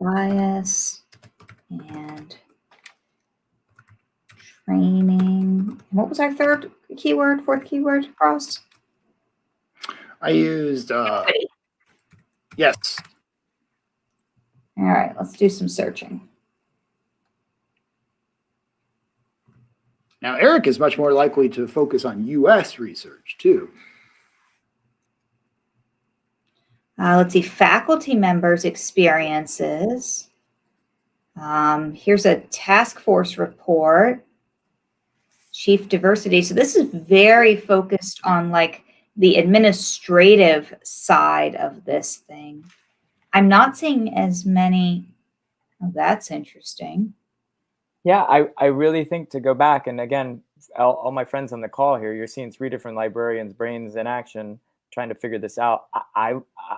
bias and training. What was our third keyword, fourth keyword, Ross? I used uh, yes. All right, let's do some searching. Now Eric is much more likely to focus on U.S. research too. Uh, let's see, faculty members' experiences. Um, here's a task force report. Chief diversity. So this is very focused on like the administrative side of this thing. I'm not seeing as many. Oh, that's interesting. Yeah, I, I really think to go back and again, all, all my friends on the call here, you're seeing three different librarians' brains in action trying to figure this out. I, I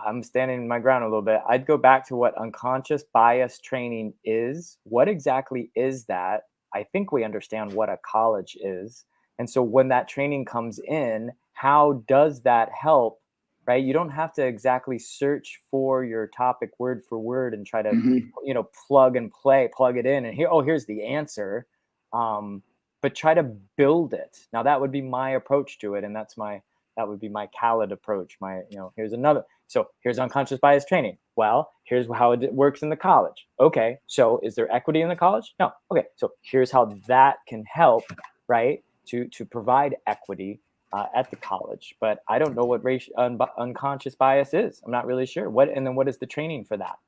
I'm standing my ground a little bit. I'd go back to what unconscious bias training is. What exactly is that? I think we understand what a college is. And so when that training comes in, how does that help? Right? You don't have to exactly search for your topic word for word and try to Mhm. you know plug and play plug it in and here oh here's the answer um, but try to build it now that would be my approach to it and that's my that would be my Khaled approach my you know here's another so here's unconscious bias training. Well here's how it works in the college. Okay so is there equity in the college? No. Okay so here's how that can help right to to provide equity uh, at the college. But i don't know what racial un- unconscious bias is. I'm not really sure. What and then what is the training for that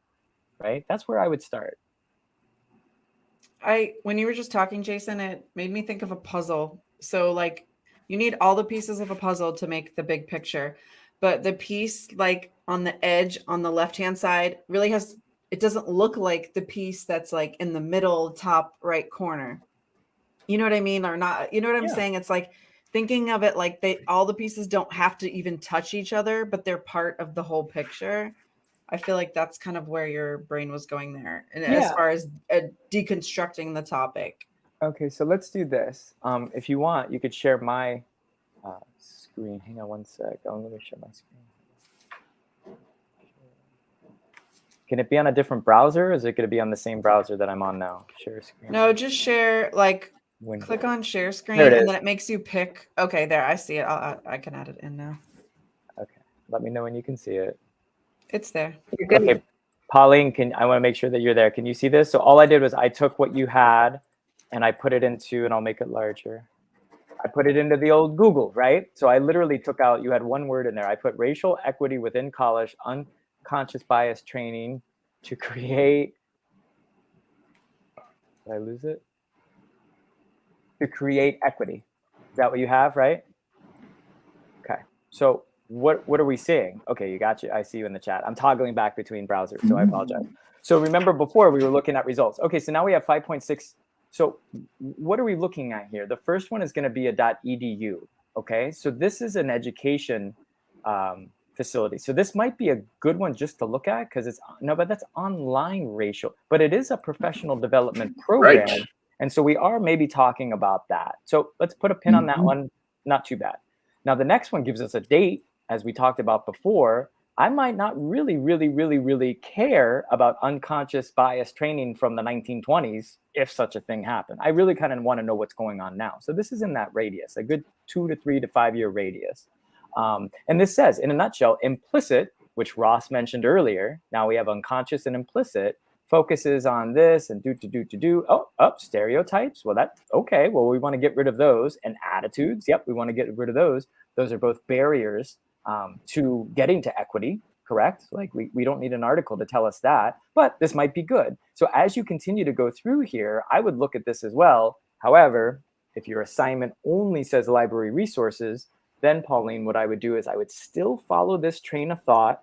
right? That's where i would start. I when you were just talking, Jason, it made me think of a puzzle. So like you need all the pieces of a puzzle to make the big picture. But the piece like on the edge on the left-hand side really has it doesn't look like the piece that's like in the middle top right corner. You know what I mean? Or not, you know what I'm Yeah. saying? It's like thinking of it like they all the pieces don't have to even touch each other, but they're part of the whole picture. I feel like that's kind of where your brain was going there, and as far as uh, deconstructing the topic. Okay so let's do this um, if you want you could share my uh, screen hang on one sec oh, let me share my screen Can it be on a different browser? Is it going to be on the same browser that I'm on now? Share screen. No, just share, like, Window. click on share screen and then it makes you pick. Okay, there, I see it. I'll, I I can add it in now. Okay, let me know when you can see it. It's there. You're good. Okay, Pauline, can I want to make sure that you're there? Can you see this? So all I did was I took what you had and I put it into, and I'll make it larger. I put it into the old Google, right? So I literally took out, you had one word in there. I put racial equity within college, unconscious bias training to create. Did I lose it? To create equity. Is that what you have, right? Okay. So what what are we seeing? Okay, you got you. I see you in the chat. I'm toggling back between browsers, so I mm-hmm. apologize. So remember before we were looking at results. Okay, so now we have 5.6. So what are we looking at here? The first one is going to be a .edu. Okay, so this is an education um, facility. So this might be a good one just to look at because it's no, but that's online racial, but it is a professional development program. Right. And so we are maybe talking about that. So let's put a pin on that Mhm. one. Not too bad. Now the next one gives us a date, as we talked about before. I might not really, really, really, really care about unconscious bias training from the 1920s if such a thing happened. I really kind of want to know what's going on now. So this is in that radius, a good two to three to five year radius. Um, and this says, in a nutshell, implicit, which Ross mentioned earlier. Now we have unconscious and implicit focuses on this and do to do to do. Oh, up stereotypes. Well, that okay. Well, we want to get rid of those and attitudes. Yep, we want to get rid of those. Those are both barriers um, to getting to equity. Correct. Like we, we don't need an article to tell us that, but this might be good. So as you continue to go through here, I would look at this as well. However, if your assignment only says library resources, then Pauline, what I would do is I would still follow this train of thought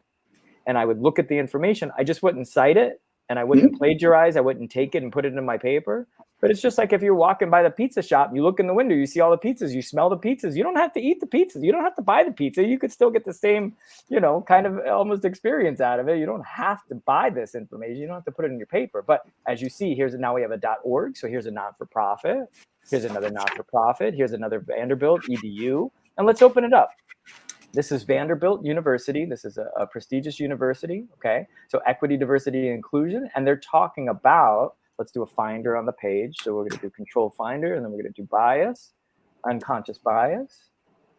and I would look at the information. I just wouldn't cite it and I wouldn't plagiarize. I wouldn't take it and put it in my paper. But it's just like if you're walking by the pizza shop, you look in the window, you see all the pizzas, you smell the pizzas. You don't have to eat the pizzas. You don't have to buy the pizza. You could still get the same, you know, kind of almost experience out of it. You don't have to buy this information. You don't have to put it in your paper. But as you see, here's now we have a .org. So here's a non-for-profit. Here's another not-for-profit. Here's another Vanderbilt edu. And let's open it up. This is Vanderbilt University. This is a, a prestigious university. Okay. So equity, diversity, and inclusion. And they're talking about, let's do a finder on the page. So we're going to do control finder and then we're going to do bias, unconscious bias.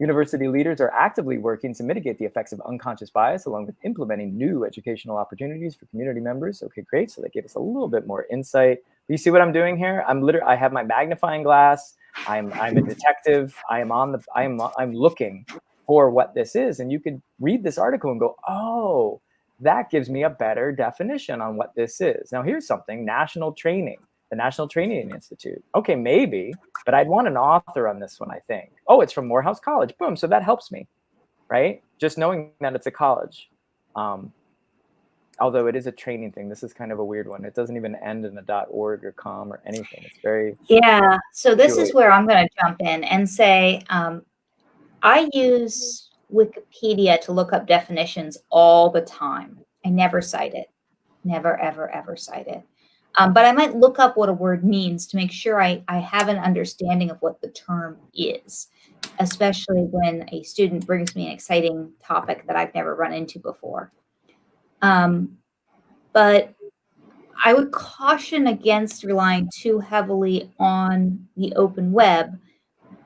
University leaders are actively working to mitigate the effects of unconscious bias along with implementing new educational opportunities for community members. Okay, great. So they gave us a little bit more insight. You see what I'm doing here? I'm literally, I have my magnifying glass. I'm, I'm a detective. I am on the, I am, I'm looking for what this is. And you could read this article and go, oh, that gives me a better definition on what this is. Now, here's something national training, the National Training Institute. Okay, maybe, but I'd want an author on this one, I think. Oh, it's from Morehouse College. Boom. So that helps me, right? Just knowing that it's a college. Um, although it is a training thing, this is kind of a weird one. It doesn't even end in a .org or .com or anything. It's very Yeah. So this is where I'm going to jump in and say um, I use Wikipedia to look up definitions all the time. I never cite it. Never, ever, ever cite it. Um, but I might look up what a word means to make sure I, I have an understanding of what the term is, especially when a student brings me an exciting topic that I've never run into before. Um, but I would caution against relying too heavily on the open web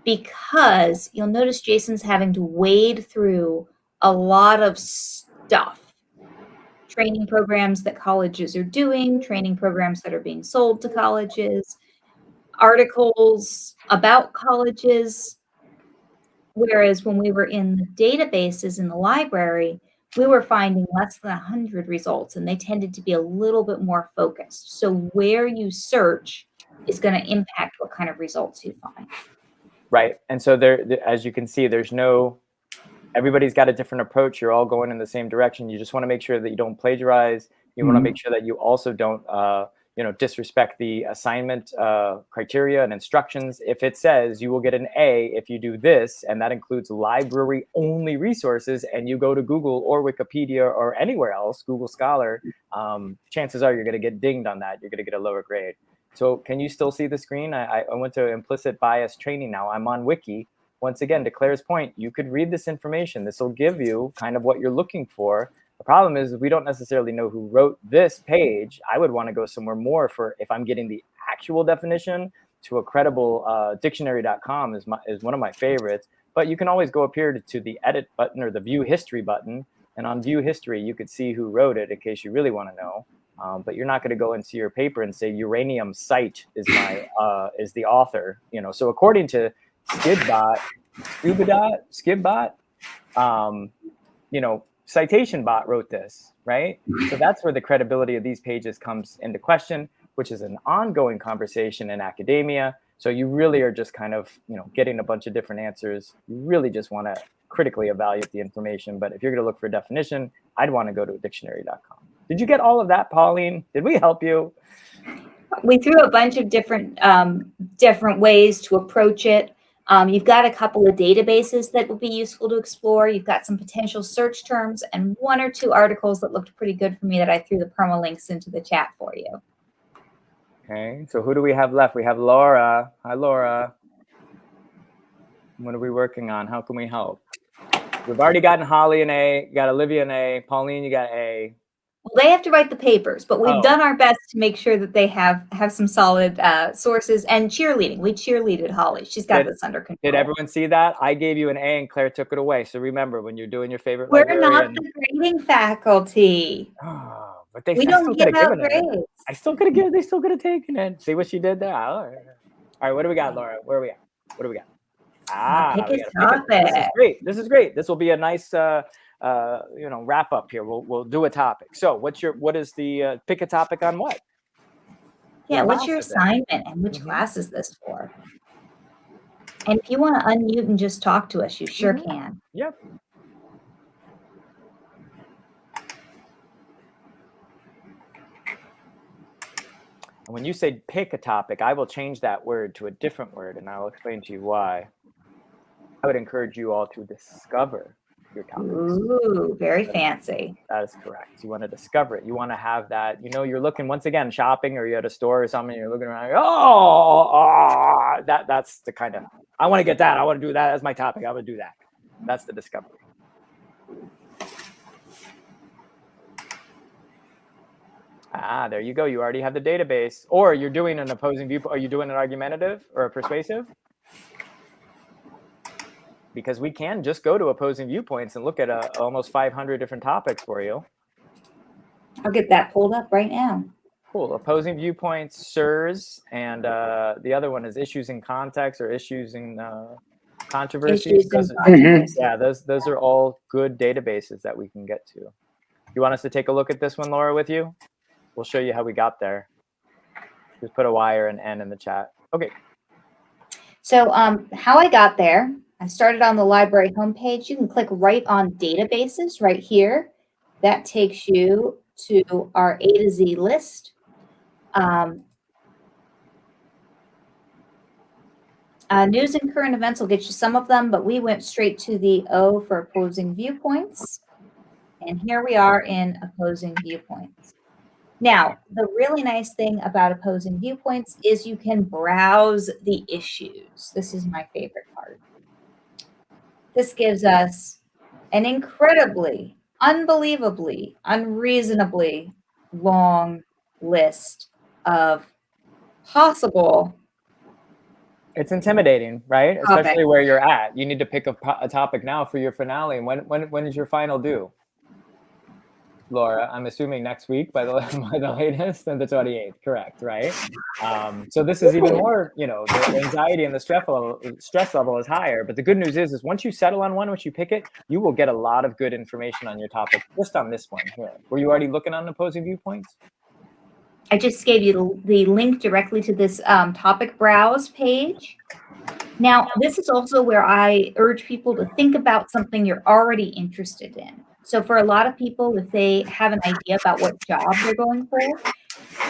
because you'll notice Jason's having to wade through a lot of stuff. Training programs that colleges are doing, training programs that are being sold to colleges, articles about colleges. Whereas when we were in the databases in the library, we were finding less than 100 results and they tended to be a little bit more focused. So where you search is going to impact what kind of results you find. Right. And so there, as you can see, there's no, everybody's got a different approach. You're all going in the same direction. You just want to make sure that you don't plagiarize. You want to make sure that you also don't, uh, you know, disrespect the assignment uh, criteria and instructions. If it says you will get an A if you do this, and that includes library only resources, and you go to Google or Wikipedia or anywhere else, Google Scholar, um, chances are you're going to get dinged on that. You're going to get a lower grade. So can you still see the screen? I, I- went to implicit bias training now. I'm on Wiki. Once again, to Claire's point, you could read this information. This will give you kind of what you're looking for. The problem is we don't necessarily know who wrote this page. I would want to go somewhere more for if I'm getting the actual definition to a credible uh, dictionary.com is is one of my favorites. But you can always go up here to, to the edit button or the view history button. And on view history, you could see who wrote it in case you really want to know. Um, but you're not going to go into your paper and say uranium site is my uh, is the author. You know, so according to Skidbot, Scubadot, Skidbot, um, you know, citation bot wrote this, right? So that's where the credibility of these pages comes into question, which is an ongoing conversation in academia. So you really are just kind of, you know, getting a bunch of different answers. You really just want to critically evaluate the information. But if you're going to look for a definition, I'd want to go to dictionary.com. Did you get all of that, Pauline? Did we help you? We threw a bunch of different um, different ways to approach it. Um, you've got a couple of databases that would be useful to explore. You've got some potential search terms and one or two articles that looked pretty good for me that I threw the permalinks into the chat for you. Okay, so who do we have left? We have Laura. Hi, Laura. What are we working on? How can we help? We've already gotten Holly an A, got Olivia an A, Pauline, you got A. Well, they have to write the papers, but we've Oh. done our best to make sure that they have have some solid uh, sources and cheerleading. We cheerleaded Holly. She's got Did- this under control. Did everyone see that? I gave you an A and Claire took it away. So remember, when you're doing your favorite We're not the grading faculty. Oh, but they We I don't still give could have out given it. I still could have given. They still could have taken it. See what she did there. All right. All right. What do we got, Laura? Where are we at? What do we got? Ah, pick a pick. This is great. This is great. This will be a nice, uh, uh, you know, wrap up here. We'll we'll do a topic. So, what's your what is the uh, pick a topic on what? Yeah, What what's your else is assignment and which Mhm. class is this for? And if you want to unmute and just talk to us, you sure Mhm. can. Yep. And when you say pick a topic, I will change that word to a different word and I'll explain to you why. I would encourage you all to discover your topics. Ooh, very fancy. That is correct. You want to discover it. You want to have that, you know, you're looking once again shopping or you're at a store or something, you're looking around, oh, ah, that that's the kind of I want to get that. I want to do that as my topic. I would do that. That's the discovery. Ah, there you go. You already have the database. Or you're doing an opposing viewpoint. Are you doing an argumentative or a persuasive? Because we can just go to opposing viewpoints and look at uh, almost 500 different topics for you. I'll get that pulled up right now. Cool. Opposing viewpoints, SIRS, and uh, the other one is issues in context or issues in uh, controversies. Issues and Those controversies. yeah, those those are all good databases that we can get to. You want us to take a look at this one, Laura, with you? We'll show you how we got there. Just put a Y or an N in the chat. Okay. So um, how I got there, I started on the library homepage. You can click right on databases right here. That takes you to our A to Z list. Um, uh, news and current events will get you some of them, but we went straight to the O for opposing viewpoints. And here we are in opposing viewpoints. Now, the really nice thing about opposing viewpoints is you can browse the issues. This is my favorite part. This gives us an incredibly, unbelievably, unreasonably long list of possible It's intimidating, right? Topic. Especially where you're at. You need to pick a, a topic now for your finale. And when, when, when is your final due? Laura, I'm assuming next week by the, by the latest and the 28th, correct, right? Um, so this is even more, you know, the anxiety and the stress level, stress level is higher. But the good news is, is once you settle on one, once you pick it, you will get a lot of good information on your topic just on this one here. Were you already looking on the opposing viewpoints? I just gave you the, the link directly to this um, topic browse page. Now, this is also where I urge people to think about something you're already interested in. So for a lot of people, if they have an idea about what job they're going for,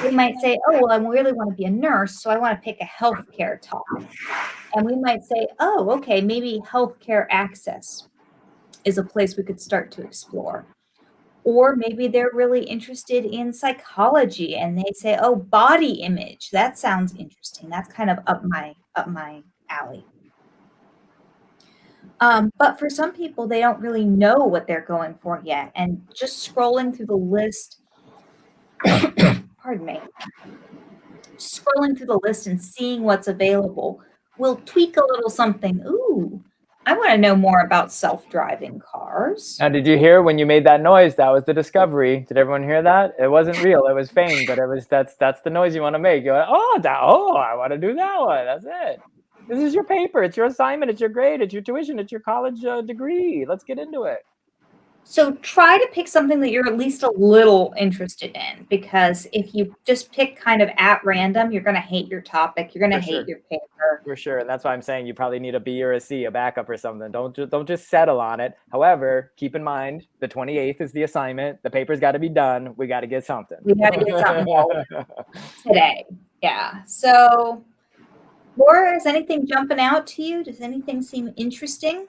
they might say, oh, well, I really want to be a nurse, so I want to pick a healthcare topic. And we might say, oh, okay, maybe healthcare access is a place we could start to explore. Or maybe they're really interested in psychology and they say oh body image that sounds interesting. That's kind of up my up my alley Um, but for some people, they don't really know what they're going for yet. And just scrolling through the list, pardon me, scrolling through the list and seeing what's available will tweak a little something. Ooh, I want to know more about self-driving cars. Now, did you hear when you made that noise? That was the discovery. Did everyone hear that? It wasn't real. It was feigned, but it was that's that's the noise you want to make. You're like, oh, that, oh, I want to do that one. That's it. This is your paper. It's your assignment. It's your grade. It's your tuition. It's your college uh, degree. Let's get into it. So try to pick something that you're at least a little interested in because if you just pick kind of at random, you're going to hate your topic. You're going to hate sure. your paper. For sure. And that's why I'm saying you probably need a B or a C, a backup or something. Don't just don't just settle on it. However, keep in mind the 28th is the assignment. The paper's got to be done. We got to get something. We got to get something today. Yeah. So, Laura, is anything jumping out to you? Does anything seem interesting?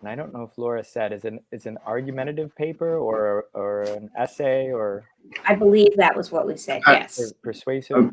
And I don't know if Laura said is an is an argumentative paper or or an essay or I believe that was what we said. Uh, Yes. per- persuasive.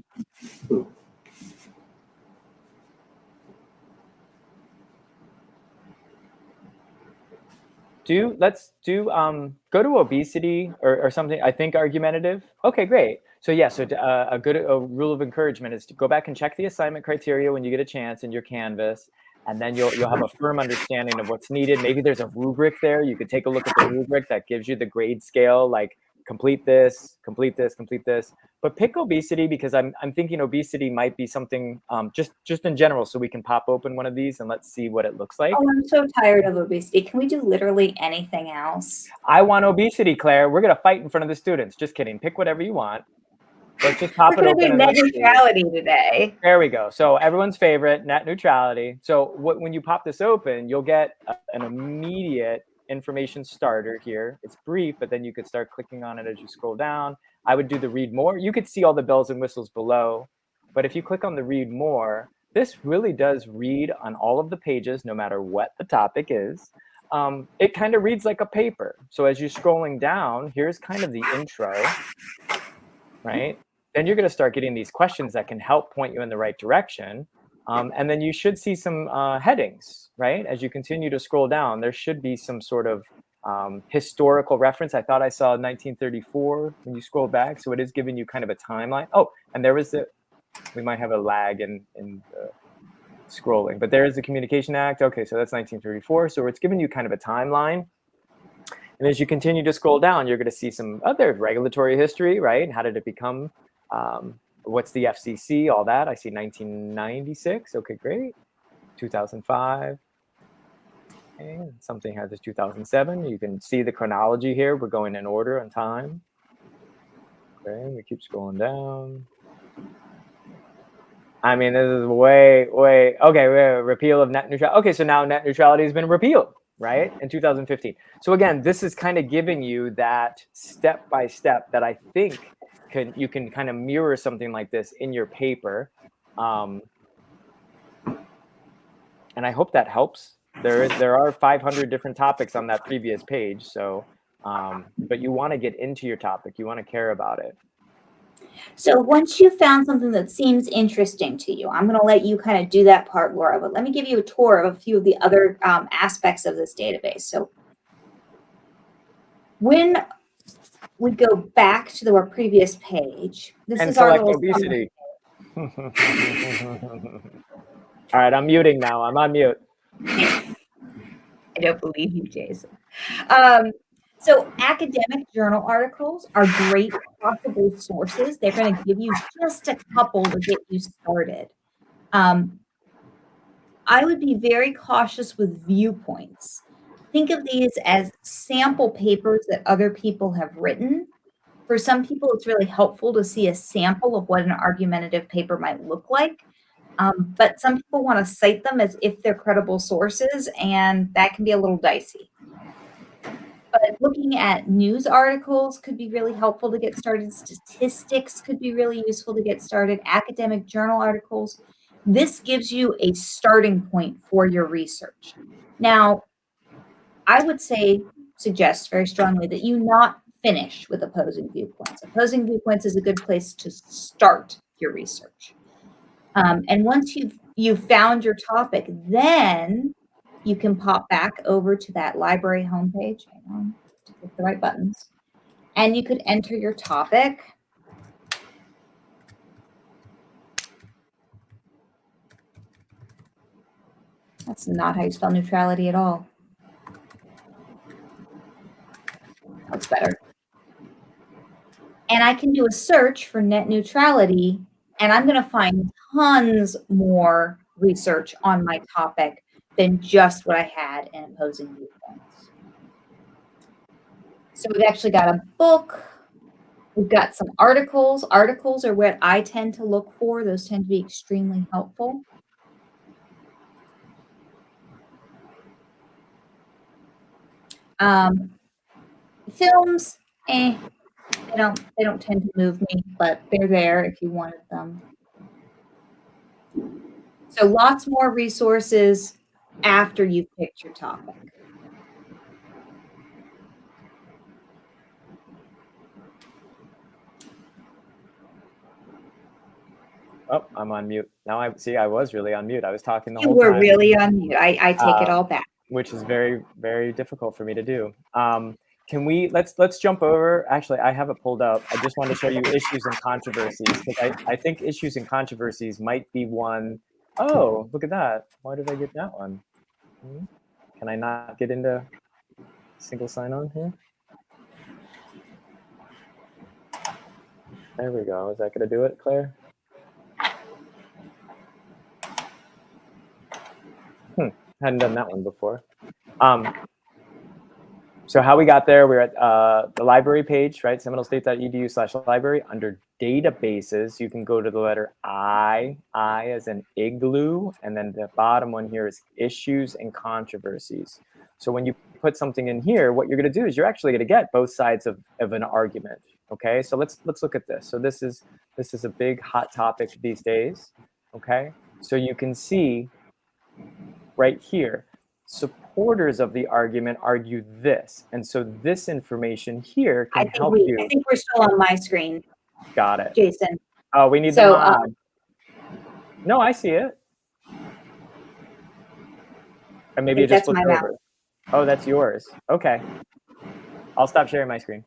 Do let's do um go to obesity or, or something. I think argumentative. Okay, great. So yeah, so uh, a good a rule of encouragement is to go back and check the assignment criteria when you get a chance in your Canvas, and then you'll you'll have a firm understanding of what's needed. Maybe there's a rubric there. You could take a look at the rubric that gives you the grade scale, like complete this, complete this, complete this. But pick obesity because I'm I'm thinking obesity might be something um, just just in general, so we can pop open one of these and let's see what it looks like. Oh, I'm so tired of obesity. Can we do literally anything else? I want obesity, Claire. We're gonna fight in front of the students. Just kidding. Pick whatever you want. Let's just pop We're it going open. to net neutrality today. There we go. So everyone's favorite, net neutrality. So what, when you pop this open, you'll get a, an immediate information starter here. It's brief, but then you could start clicking on it as you scroll down. I would do the read more. You could see all the bells and whistles below, but if you click on the read more, this really does read on all of the pages, no matter what the topic is. Um, it kind of reads like a paper. So as you're scrolling down, here's kind of the intro, right? Then you're going to start getting these questions that can help point you in the right direction. Um, and then you should see some uh, headings, right? As you continue to scroll down, there should be some sort of um, historical reference. I thought I saw 1934 when you scroll back. So it is giving you kind of a timeline. Oh, and there was the, we might have a lag in, in the scrolling, but there is the Communication Act. Okay, so that's 1934. So it's giving you kind of a timeline. And as you continue to scroll down, you're going to see some other regulatory history, right? How did it become? Um, what's the FCC? All that. I see 1996. Okay, great. 2005. Okay, something has this 2007. You can see the chronology here. We're going in order on time. Okay, we keep scrolling down. I mean, this is way, way, okay, repeal of net neutrality. Okay, so now net neutrality has been repealed, right, in 2015. So again, this is kind of giving you that step by step that I think can you can kind of mirror something like this in your paper. Um, and I hope that helps. There is there are 500 different topics on that previous page, so um, but you want to get into your topic, you want to care about it. So once you found something that seems interesting to you, I'm going to let you kind of do that part, Laura. But let me give you a tour of a few of the other um, aspects of this database. So when we go back to the our previous page, this and is our select little obesity. All right, I'm muting now. I'm on mute. I don't believe you, Jason. Um, so academic journal articles are great possible sources. They're going to give you just a couple to get you started. Um, I would be very cautious with viewpoints. Think of these as sample papers that other people have written. For some people, it's really helpful to see a sample of what an argumentative paper might look like. Um, but some people want to cite them as if they're credible sources, and that can be a little dicey. But looking at news articles could be really helpful to get started. Statistics could be really useful to get started. Academic journal articles. This gives you a starting point for your research. Now, I would say, suggest very strongly that you not finish with opposing viewpoints. Opposing viewpoints is a good place to start your research. Um, and once you've you've found your topic, then you can pop back over to that library homepage. Hang on, the right buttons, and you could enter your topic. That's not how you spell neutrality at all. That's better. And I can do a search for net neutrality, and I'm going to find tons more research on my topic than just what I had in opposing viewpoints. So we've actually got a book. We've got some articles. Articles are what I tend to look for. Those tend to be extremely helpful. Um, films, eh, they don't they don't tend to move me, but they're there if you wanted them. So lots more resources after you've picked your topic. Oh, I'm on mute. Now I see I was really on mute. I was talking the You whole time. You were really on mute. I, I take it Uh, all back. which is very very difficult for me to do um, can we let's let's jump over. Actually i have it pulled up. I just want to show you issues and controversies because I, I think issues and controversies might be one oh look at that. Why did i get that one? Hmm. can i not get into single sign-on here? There we go. Is that going to do it claire? Hmm. Hadn't done that one before. Um, so how we got there, we're at uh, the library page, right? seminolestate.edu slash library. Under databases, you can go to the letter I, I as an igloo, and then the bottom one here is issues and controversies. So when you put something in here, what you're gonna do is you're actually gonna get both sides of, of an argument, okay? So let's let's look at this. So this is this is a big hot topic these days, okay? So you can see right here. Supporters of the argument argue this. And so this information here can help we you. I think we're still on my screen, Got it. Jason. Oh, we need So, the uh, mod. No, I see it. Or maybe it just my over. Oh, that's yours. Okay. I'll stop sharing my screen.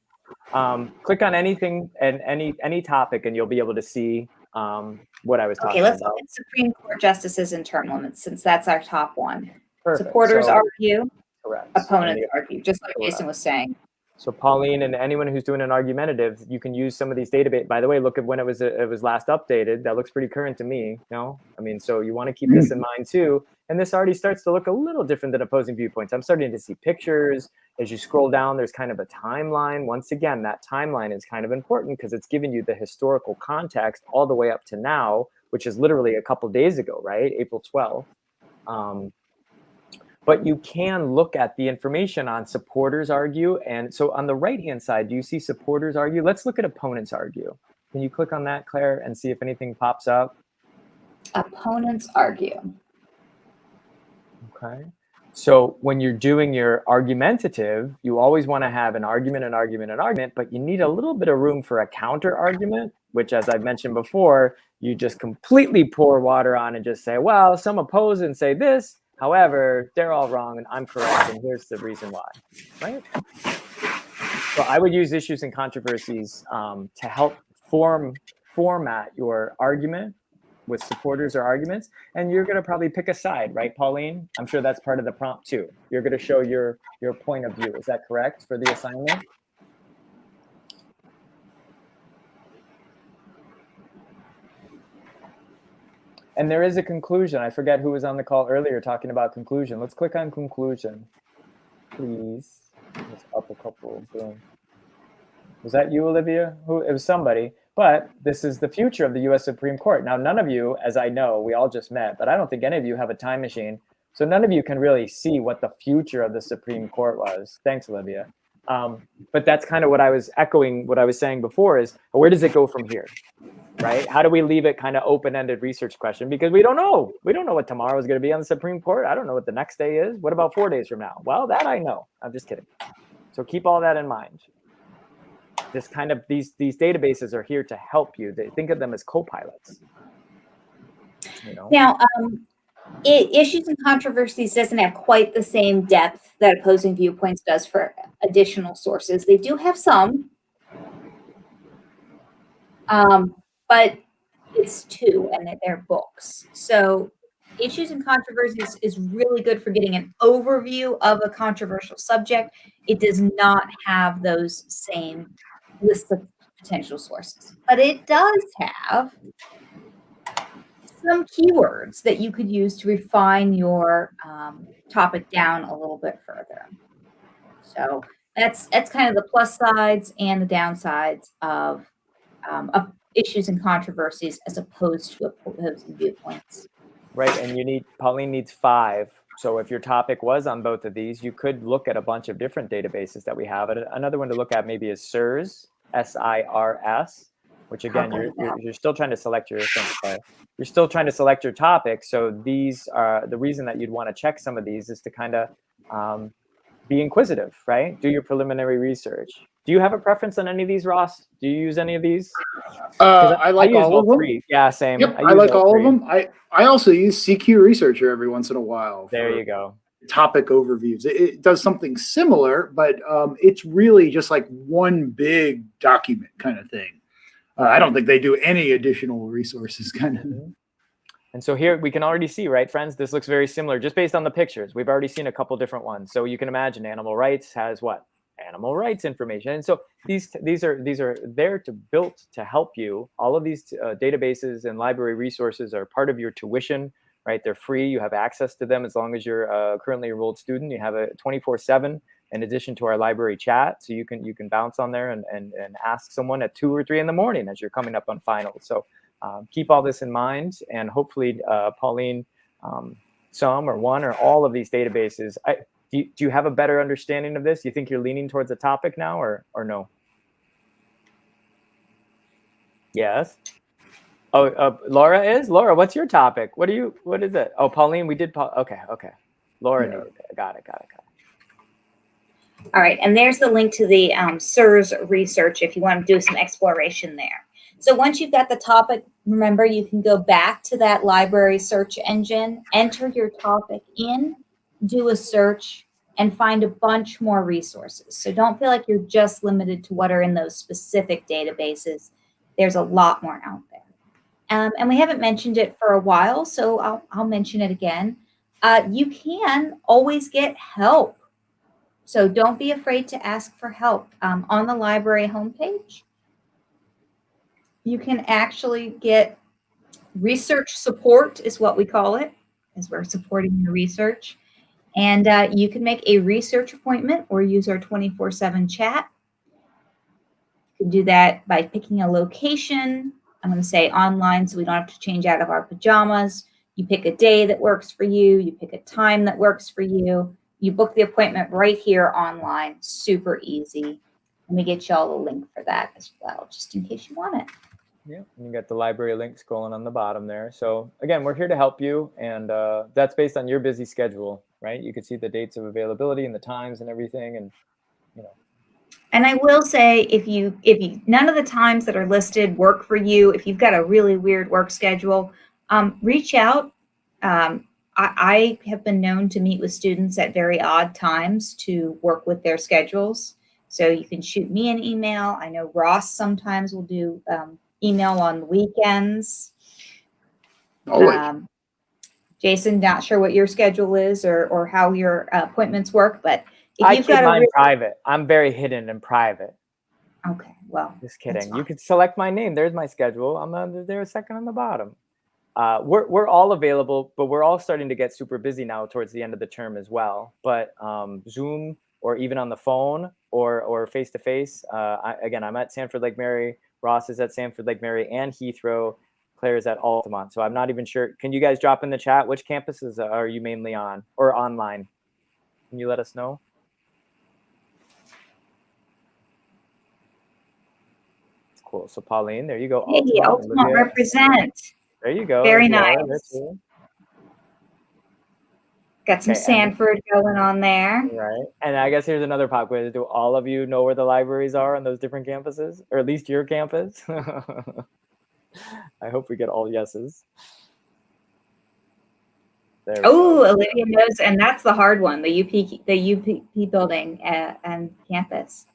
Um, click on anything and any any topic and you'll be able to see um, what I was talking about. Okay, let's about. look at Supreme Court justices and term limits since that's our top one. Perfect. Supporters So- argue, correct. opponents And the- argue, just like Jason was saying. So Pauline and anyone who's doing an argumentative, you can use some of these database. By the way, look at when it was it was last updated. That looks pretty current to me. No, I mean, so you want to keep this in mind too. And this already starts to look a little different than opposing viewpoints. I'm starting to see pictures. As you scroll down, there's kind of a timeline. Once again, that timeline is kind of important because it's giving you the historical context all the way up to now, which is literally a couple days ago, right? April 12th. Um, but you can look at the information on supporters argue. And so on the right-hand side, do you see supporters argue? Let's look at opponents argue. Can you click on that, Claire, and see if anything pops up? Opponents argue. Okay. So when you're doing your argumentative, you always want to have an argument, an argument, an argument, but you need a little bit of room for a counter argument, which as I've mentioned before, you just completely pour water on and just say, well, some oppose and say this, however, they're all wrong and I'm correct and here's the reason why, right? So I would use issues and controversies um, to help form format your argument with supporters or arguments and you're going to probably pick a side right pauline? I'm sure that's part of the prompt too. You're going to show your your point of view. Is that correct for the assignment and there is a conclusion i forget who was on the call earlier talking about conclusion let's click on conclusion please up a couple boom was that you olivia who it was somebody but this is the future of the US Supreme Court. Now, none of you, as I know, we all just met, but I don't think any of you have a time machine. So none of you can really see what the future of the Supreme Court was. Thanks, Olivia. Um, but that's kind of what I was echoing, what I was saying before is where does it go from here? Right? How do we leave it kind of open-ended research question? Because we don't know. We don't know what tomorrow is going to be on the Supreme Court. I don't know what the next day is. What about four days from now? Well, that I know. I'm just kidding. So keep all that in mind this kind of these these databases are here to help you they think of them as co-pilots You know. Now, um, i issues and controversies doesn't have quite the same depth that opposing viewpoints does for additional sources. They do have some, um, but it's two, and they're books. So, issues and controversies is really good for getting an overview of a controversial subject. It does not have those same lists of potential sources, but it does have some keywords that you could use to refine your um, topic down a little bit further. So that's that's kind of the plus sides and the downsides of, um, of issues and controversies as opposed to opposing viewpoints. Right, and you need Pauline needs five. So if your topic was on both of these, you could look at a bunch of different databases that we have. Another one to look at maybe is SIRS, S-I-R-S, which again, you're, you're, you're still trying to select your you're still trying to select your topic. So these are the reason that you'd want to check some of these is to kind of um, be inquisitive, right? Do your preliminary research. Do you have a preference on any of these, Ross? Do you use any of these? Uh, I like use all of them. three. Yeah, same. Yep, I, use like all three. of them. I, I also use CQ Researcher every once in a while. There you go. Topic overviews. It, it does something similar, but um, it's really just like one big document kind of thing. Uh, I don't think they do any additional resources kind of. Mhm. And so here we can already see, right, friends, this looks very similar just based on the pictures. We've already seen a couple different ones. So you can imagine animal rights has what? Animal rights information. And so these these are these are there to built to help you. All of these uh, databases and library resources are part of your tuition, right? They're free. You have access to them as long as you're a currently enrolled student. You have a 24/7 in addition to our library chat, so you can you can bounce on there and and, and ask someone at two or three in the morning as you're coming up on finals. So um, keep all this in mind, and hopefully, uh, Pauline, um, some or one or all of these databases. I, do, you, do you have a better understanding of this? Do you think you're leaning towards a topic now, or or no? Yes. Oh, uh, Laura is Laura. What's your topic? What do you? What is it? Oh, Pauline, we did. Pa- okay, okay. Laura, got it, got it, got it. All right, and there's the link to the um, SIRS research if you want to do some exploration there. So once you've got the topic, remember you can go back to that library search engine, enter your topic in, do a search, and find a bunch more resources. So don't feel like you're just limited to what are in those specific databases. There's a lot more out there. Um, and we haven't mentioned it for a while, so I'll, I'll mention it again. Uh, you can always get help. So don't be afraid to ask for help. Um, on the library homepage, you can actually get research support is what we call it, as we're supporting your research. And uh, you can make a research appointment or use our 24-7 chat. You can do that by picking a location. I'm going to say online so we don't have to change out of our pajamas. You pick a day that works for you. You pick a time that works for you. You book the appointment right here online. Super easy. Let me get y'all a link for that as well, just in case you want it. Yeah, and you got the library link scrolling on the bottom there. So again, we're here to help you, and uh, that's based on your busy schedule, right? You can see the dates of availability and the times and everything, and you know. And I will say, if you if you none of the times that are listed work for you, if you've got a really weird work schedule, um, reach out. Um, I, I have been known to meet with students at very odd times to work with their schedules. So you can shoot me an email. I know Ross sometimes will do um, email on weekends. Always. Um, Jason, not sure what your schedule is or or how your uh, appointments work, but if I you've keep got a mine real- private. I'm very hidden and private. okay, well, Just kidding. You fine. could select my name. There's my schedule. I'm under there second on the bottom. Uh, we're, we're all available, but we're all starting to get super busy now towards the end of the term as well. But um, Zoom or even on the phone or or face to face. Again, I'm at Sanford Lake Mary. Ross is at Sanford Lake Mary and Heathrow. Claire is at Altamonte. So I'm not even sure. Can you guys drop in the chat which campuses are you mainly on or online? Can you let us know? Cool. So Pauline, there you go. hey, Altamonte, Altamonte represent. There you go. Very There's Laura there nice. Got some Okay, Sanford going on there. Right. And I guess here's another pop quiz. Do all of you know where the libraries are on those different campuses? Or at least your campus? I hope we get all yeses. Oh. Olivia knows, and that's the hard one. The UP, the UP building uh, and campus.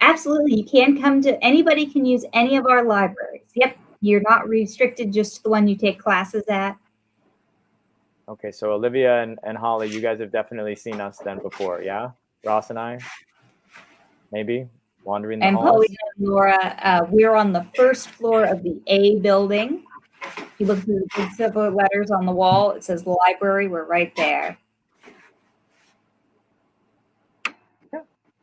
Absolutely, you can come to. Anybody can use any of our libraries. Yep, you're not restricted just to the one you take classes at. Okay, so Olivia and, and Holly, you guys have definitely seen us then before, yeah? Ross and I? Maybe wandering the And halls? And Laura, uh, we're on the first floor of the A building. If you look through the big silver letters on the wall, it says library. We're right there. Yeah.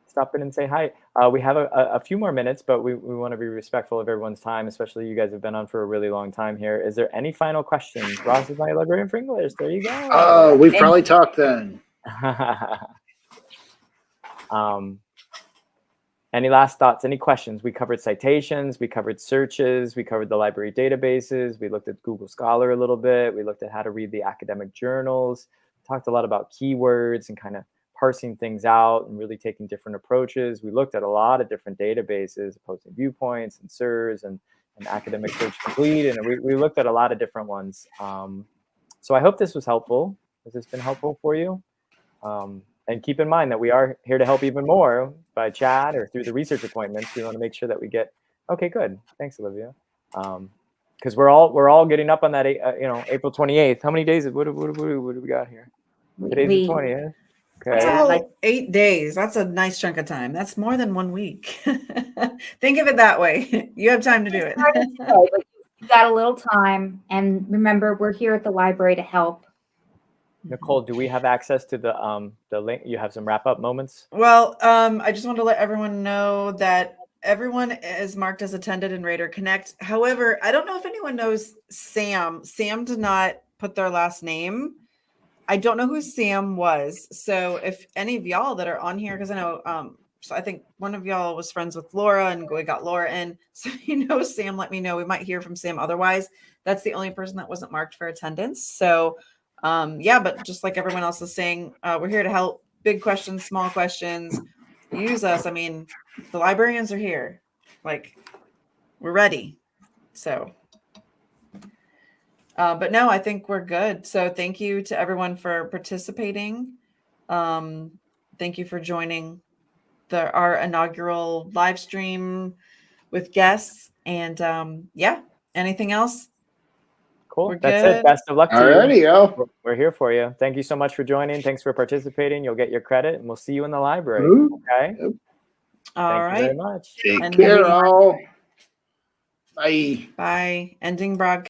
Stop in and say hi. Uh, we have a, a, a few more minutes, but we, we want to be respectful of everyone's time, especially you guys have been on for a really long time here. Is there any final questions? Ross is my librarian for English. There you go. Oh, we've probably talked then. um, any last thoughts? Any questions? We covered citations, we covered searches, we covered the library databases, we looked at Google Scholar a little bit, we looked at how to read the academic journals, talked a lot about keywords and kind of parsing things out and really taking different approaches. We looked at a lot of different databases, opposing viewpoints and SIRS and, and academic search complete, and we, we looked at a lot of different ones. Um, so I hope this was helpful. Has this been helpful for you? Um, and keep in mind that we are here to help even more by chat or through the research appointments. We want to make sure that we get. Okay, good. Thanks, Olivia. Because we're all we're all getting up on that. Uh, you know, April twenty eighth. How many days? What, what, what, what do we got here? Today's we- the twentieth. That's Okay. a whole like- eight days. That's a nice chunk of time. That's more than one week. Think of it that way. You have time to do it. hard to say, but you got a little time. And remember, we're here at the library to help. Nicole, do we have access to the um the link? You have some wrap up moments. Well, um, I just want to let everyone know that everyone is marked as attended in Raider Connect. However, I don't know if anyone knows Sam. Sam did not put their last name. I don't know who Sam was. So if any of y'all that are on here, because I know um so I think one of y'all was friends with Laura and we got Laura in. So you know Sam, let me know. We might hear from Sam otherwise. That's the only person that wasn't marked for attendance. So um yeah, but just like everyone else is saying, uh, we're here to help big questions, small questions. Use us. I mean, the librarians are here. Like, we're ready. So, uh, but no, I think we're good. So, thank you to everyone for participating. Um, thank you for joining the our inaugural live stream with guests. And um, yeah, anything else? Cool. We're That's good. it. Best of luck to you. Alrighty, yo. We're- We're here for you. Thank you so much for joining. Thanks for participating. You'll get your credit, and we'll see you in the library. Ooh, Okay. All Thank you very much. Take And care, all. Bye. Bye. Ending broadcast.